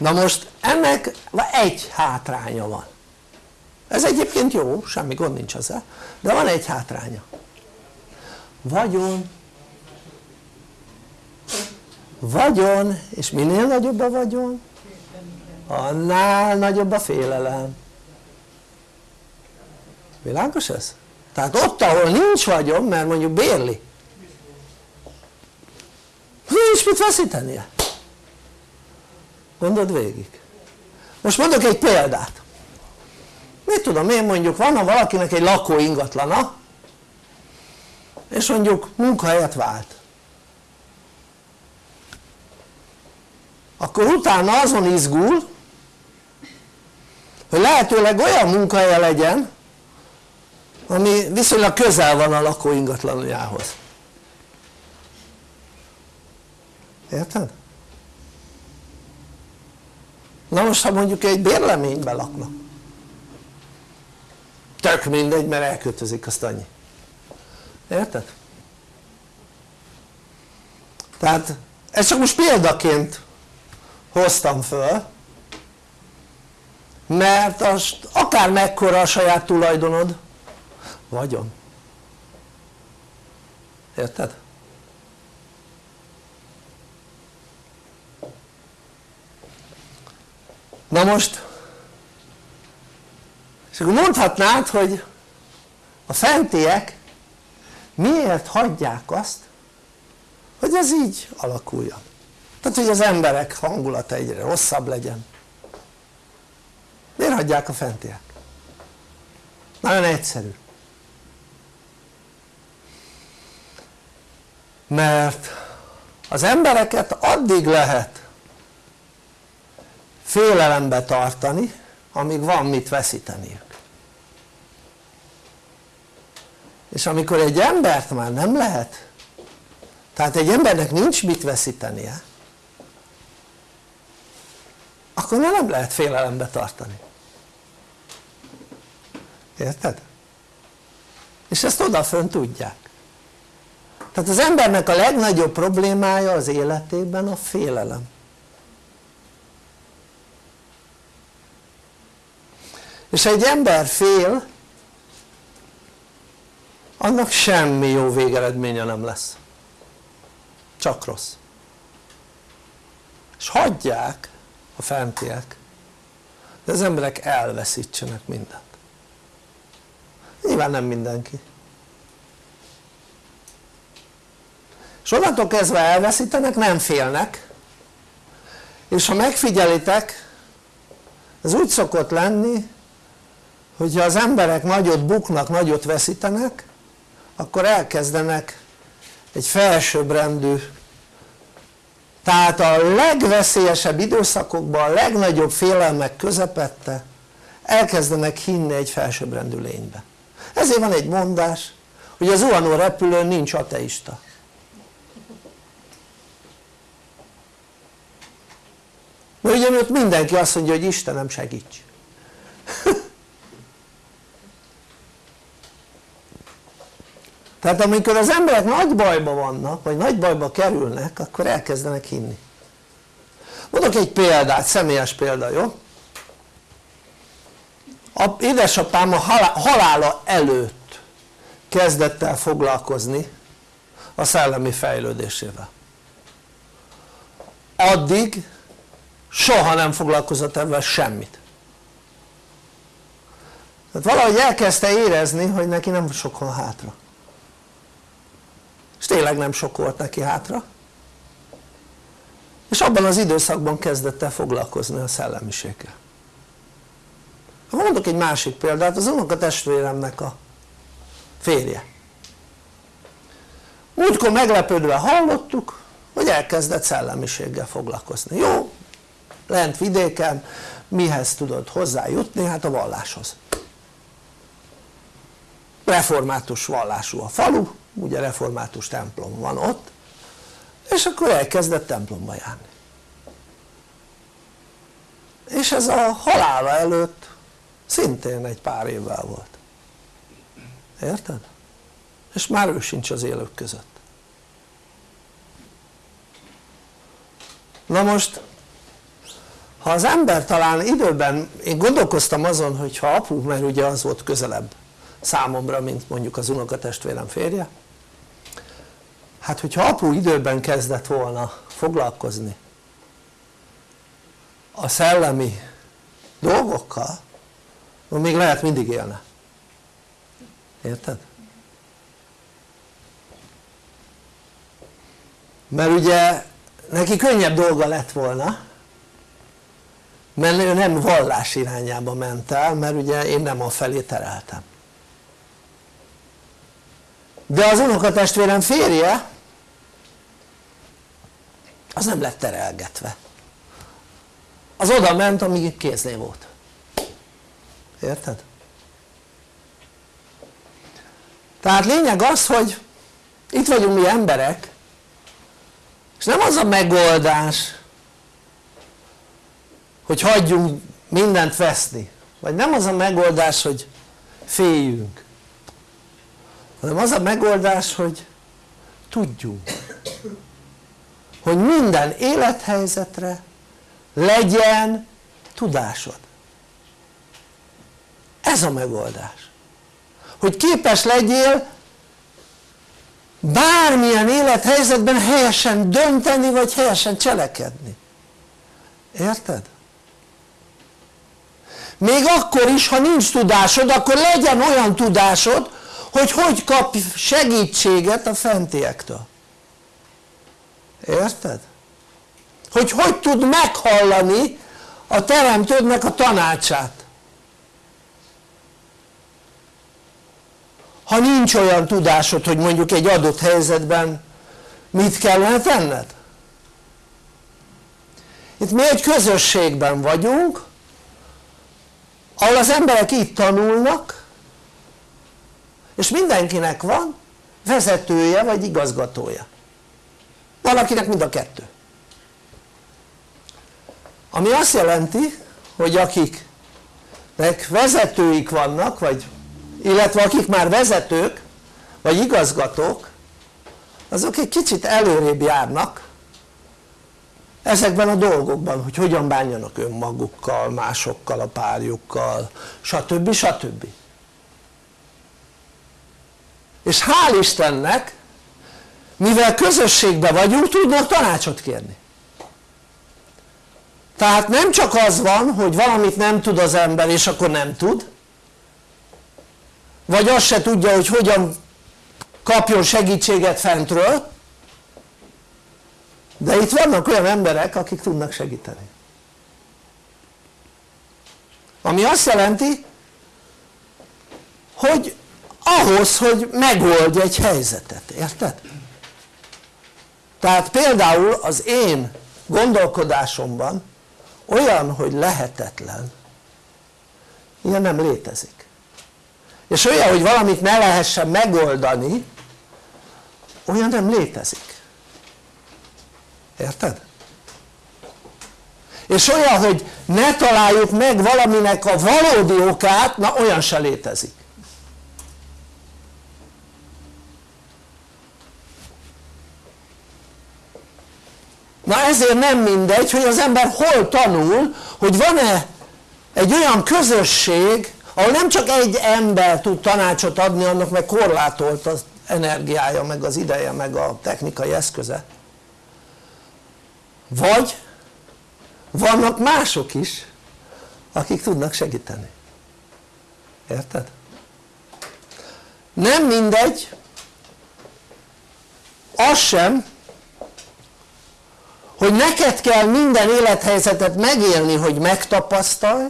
na most ennek egy hátránya van. Ez egyébként jó, semmi gond nincs ezzel de van egy hátránya. Vagyon. Vagyon és minél nagyobb a vagyon annál nagyobb a félelem. Világos ez? tehát ott ahol nincs vagyon mert mondjuk bérli. Nincs mit veszítenie gondold végig. Most mondok egy példát. Mit tudom én mondjuk van valakinek egy lakó ingatlana és mondjuk munkahelyet vált. Akkor utána azon izgul hogy lehetőleg olyan munkahelye legyen ami viszonylag közel van a lakó ingatlanjához. Érted? Na most ha mondjuk egy bérleményben laknak tök mindegy mert elköltözik azt annyi érted? tehát ez csak most példaként hoztam föl mert az akár mekkora a saját tulajdonod vagyon érted? Na most és akkor mondhatnád hogy a fentiek miért hagyják azt hogy ez így alakuljon? Tehát hogy az emberek hangulata egyre rosszabb legyen. Miért hagyják a fentiek? nagyon egyszerű. Mert az embereket addig lehet félelembe tartani amíg van mit veszíteniük. És amikor egy embert már nem lehet tehát egy embernek nincs mit veszítenie akkor nem lehet félelembe tartani. Érted? és ezt odafön tudják. Tehát az embernek a legnagyobb problémája az életében a félelem és egy ember fél annak semmi jó végeredménye nem lesz. Csak rossz. És hagyják a fentiek de az emberek elveszítsenek mindent. Nyilván nem mindenki. És onnantól kezdve elveszítenek nem félnek. És ha megfigyelitek ez úgy szokott lenni hogyha az emberek nagyot buknak, nagyot veszítenek akkor elkezdenek egy felsőbbrendű tehát a legveszélyesebb időszakokban, a legnagyobb félelmek közepette elkezdenek hinni egy felsőbbrendű lénybe. Ezért van egy mondás hogy az zuhanó repülőn nincs ateista. Mert ugye mindenki azt mondja hogy Istenem segíts tehát amikor az emberek nagy bajba vannak vagy nagy bajba kerülnek akkor elkezdenek hinni. Mondok egy példát, személyes példa, jó? a édesapám a halála előtt kezdett el foglalkozni a szellemi fejlődésével. Addig soha nem foglalkozott ebben semmit. Tehát valahogy elkezdte érezni hogy neki nem sok van hátra és tényleg nem sok volt neki hátra. És abban az időszakban kezdett el foglalkozni a szellemiséggel. Mondok egy másik példát, az unok a testvéremnek a férje. Múltkor meglepődve hallottuk hogy elkezdett szellemiséggel foglalkozni, jó? lent vidéken mihez tudod hozzájutni? hát a valláshoz. Református vallású a falu ugye református templom van ott és akkor elkezdett templomba járni. És ez a halála előtt szintén egy pár évvel volt. Érted? és már ő sincs az élők között. Na most ha az ember talán időben, én gondolkoztam azon hogy ha apu, mert ugye az volt közelebb számomra mint mondjuk az unokatestvérem férje hát hogyha apu időben kezdett volna foglalkozni a szellemi dolgokkal még lehet mindig élne érted? mert ugye neki könnyebb dolga lett volna mert ő nem vallás irányába ment el mert ugye én nem a felé tereltem de az unokatestvérem férje az nem lett terelgetve. Az oda ment amíg kéznél volt. Érted? tehát lényeg az hogy itt vagyunk mi emberek és nem az a megoldás hogy hagyjunk mindent veszni vagy nem az a megoldás hogy féljünk hanem az a megoldás hogy tudjunk hogy minden élethelyzetre legyen tudásod. Ez a megoldás. Hogy képes legyél bármilyen élethelyzetben helyesen dönteni vagy helyesen cselekedni. Érted? még akkor is ha nincs tudásod akkor legyen olyan tudásod hogy hogy kap segítséget a fentiektől érted? hogy hogy tud meghallani a teremtődnek a tanácsát? Ha nincs olyan tudásod hogy mondjuk egy adott helyzetben mit kellene tenned? Itt mi egy közösségben vagyunk ahol az emberek itt tanulnak és mindenkinek van vezetője vagy igazgatója valakinek mind a kettő ami azt jelenti hogy akiknek vezetőik vannak vagy illetve akik már vezetők vagy igazgatók azok egy kicsit előrébb járnak ezekben a dolgokban hogy hogyan bánjanak önmagukkal, másokkal, a párjukkal stb. stb. és hál' Istennek mivel közösségben vagyunk tudnak tanácsot kérni tehát nem csak az van hogy valamit nem tud az ember és akkor nem tud vagy azt se tudja hogy hogyan kapjon segítséget fentről de itt vannak olyan emberek akik tudnak segíteni ami azt jelenti hogy ahhoz hogy megoldj egy helyzetet, érted? Tehát például az én gondolkodásomban olyan hogy lehetetlen. Ilyen nem létezik. És olyan hogy valamit ne lehessen megoldani olyan nem létezik. Érted? és olyan hogy ne találjuk meg valaminek a valódi okát na olyan se létezik na ezért nem mindegy hogy az ember hol tanul hogy van-e egy olyan közösség ahol nem csak egy ember tud tanácsot adni annak meg korlátolt az energiája meg az ideje meg a technikai eszköze vagy vannak mások is akik tudnak segíteni érted? nem mindegy az sem hogy neked kell minden élethelyzetet megélni hogy megtapasztalj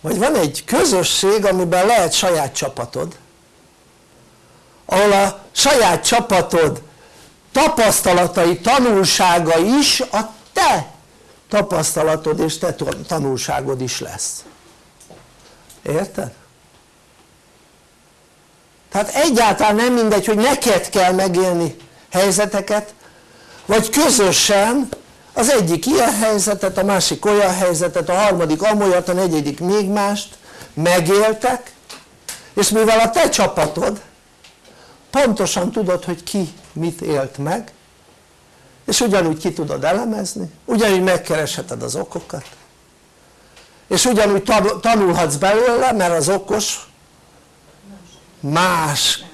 vagy van egy közösség amiben lehet saját csapatod ahol a saját csapatod tapasztalatai, tanulsága is a te tapasztalatod és te tanulságod is lesz érted? tehát egyáltalán nem mindegy hogy neked kell megélni helyzeteket vagy közösen az egyik ilyen helyzetet, a másik olyan helyzetet, a harmadik amolyat, a negyedik még mást megéltek és mivel a te csapatod pontosan tudod hogy ki mit élt meg és ugyanúgy ki tudod elemezni, ugyanúgy megkeresheted az okokat és ugyanúgy tanulhatsz belőle mert az okos más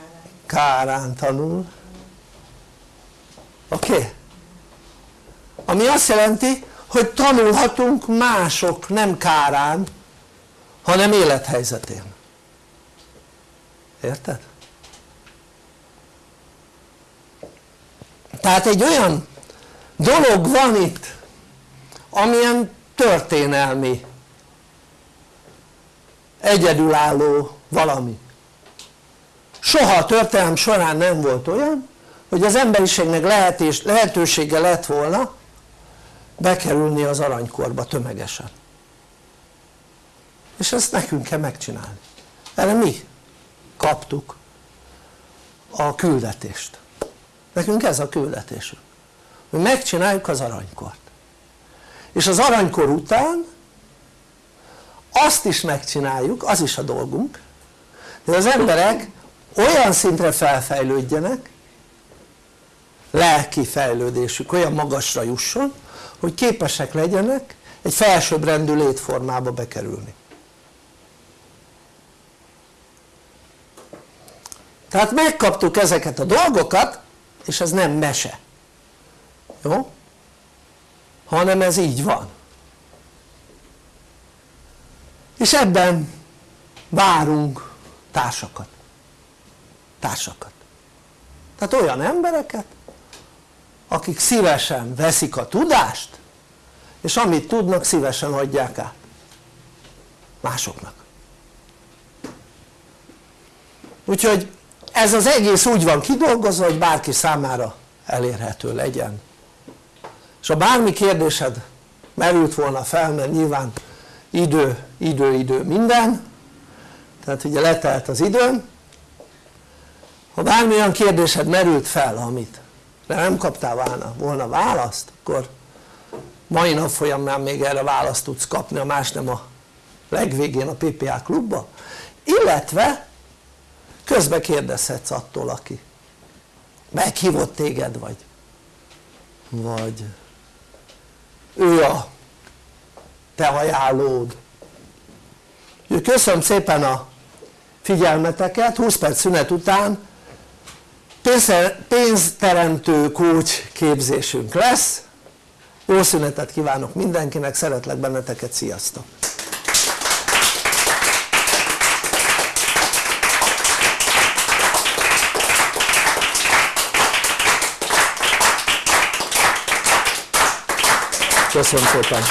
kárán tanul oké? Okay? Ami azt jelenti hogy tanulhatunk mások nem kárán hanem élethelyzetén érted? tehát egy olyan dolog van itt amilyen történelmi egyedülálló valami soha a történelem során nem volt olyan hogy az emberiségnek lehetősége lett volna bekerülni az aranykorba tömegesen. És ezt nekünk kell megcsinálni. Erre mi kaptuk a küldetést. Nekünk ez a küldetésünk. Hogy megcsináljuk az aranykort. És az aranykor után azt is megcsináljuk, az is a dolgunk hogy az emberek olyan szintre felfejlődjenek lelki fejlődésük olyan magasra jusson hogy képesek legyenek egy felsőbbrendű létformába bekerülni. Tehát megkaptuk ezeket a dolgokat és ez nem mese. Jó? hanem ez így van. És ebben várunk társakat. Társakat. Tehát olyan embereket akik szívesen veszik a tudást és amit tudnak szívesen adják át. Másoknak. Úgyhogy ez az egész úgy van kidolgozva hogy bárki számára elérhető legyen. És ha bármi kérdésed merült volna fel mert nyilván idő, idő, idő minden tehát ugye letelt az időm ha bármilyen kérdésed merült fel amit de nem kaptál volna, volna választ akkor mai nap folyamán még erre választ tudsz kapni a más nem a legvégén a PPA klubba. Illetve közbe kérdezhetsz attól aki meghívott téged vagy vagy ő a te ajánlód. Köszönöm szépen a figyelmeteket. 20 perc szünet után pénzteremtő kócs képzésünk lesz jó szünetet kívánok mindenkinek, szeretlek benneteket, sziasztok! köszönöm szépen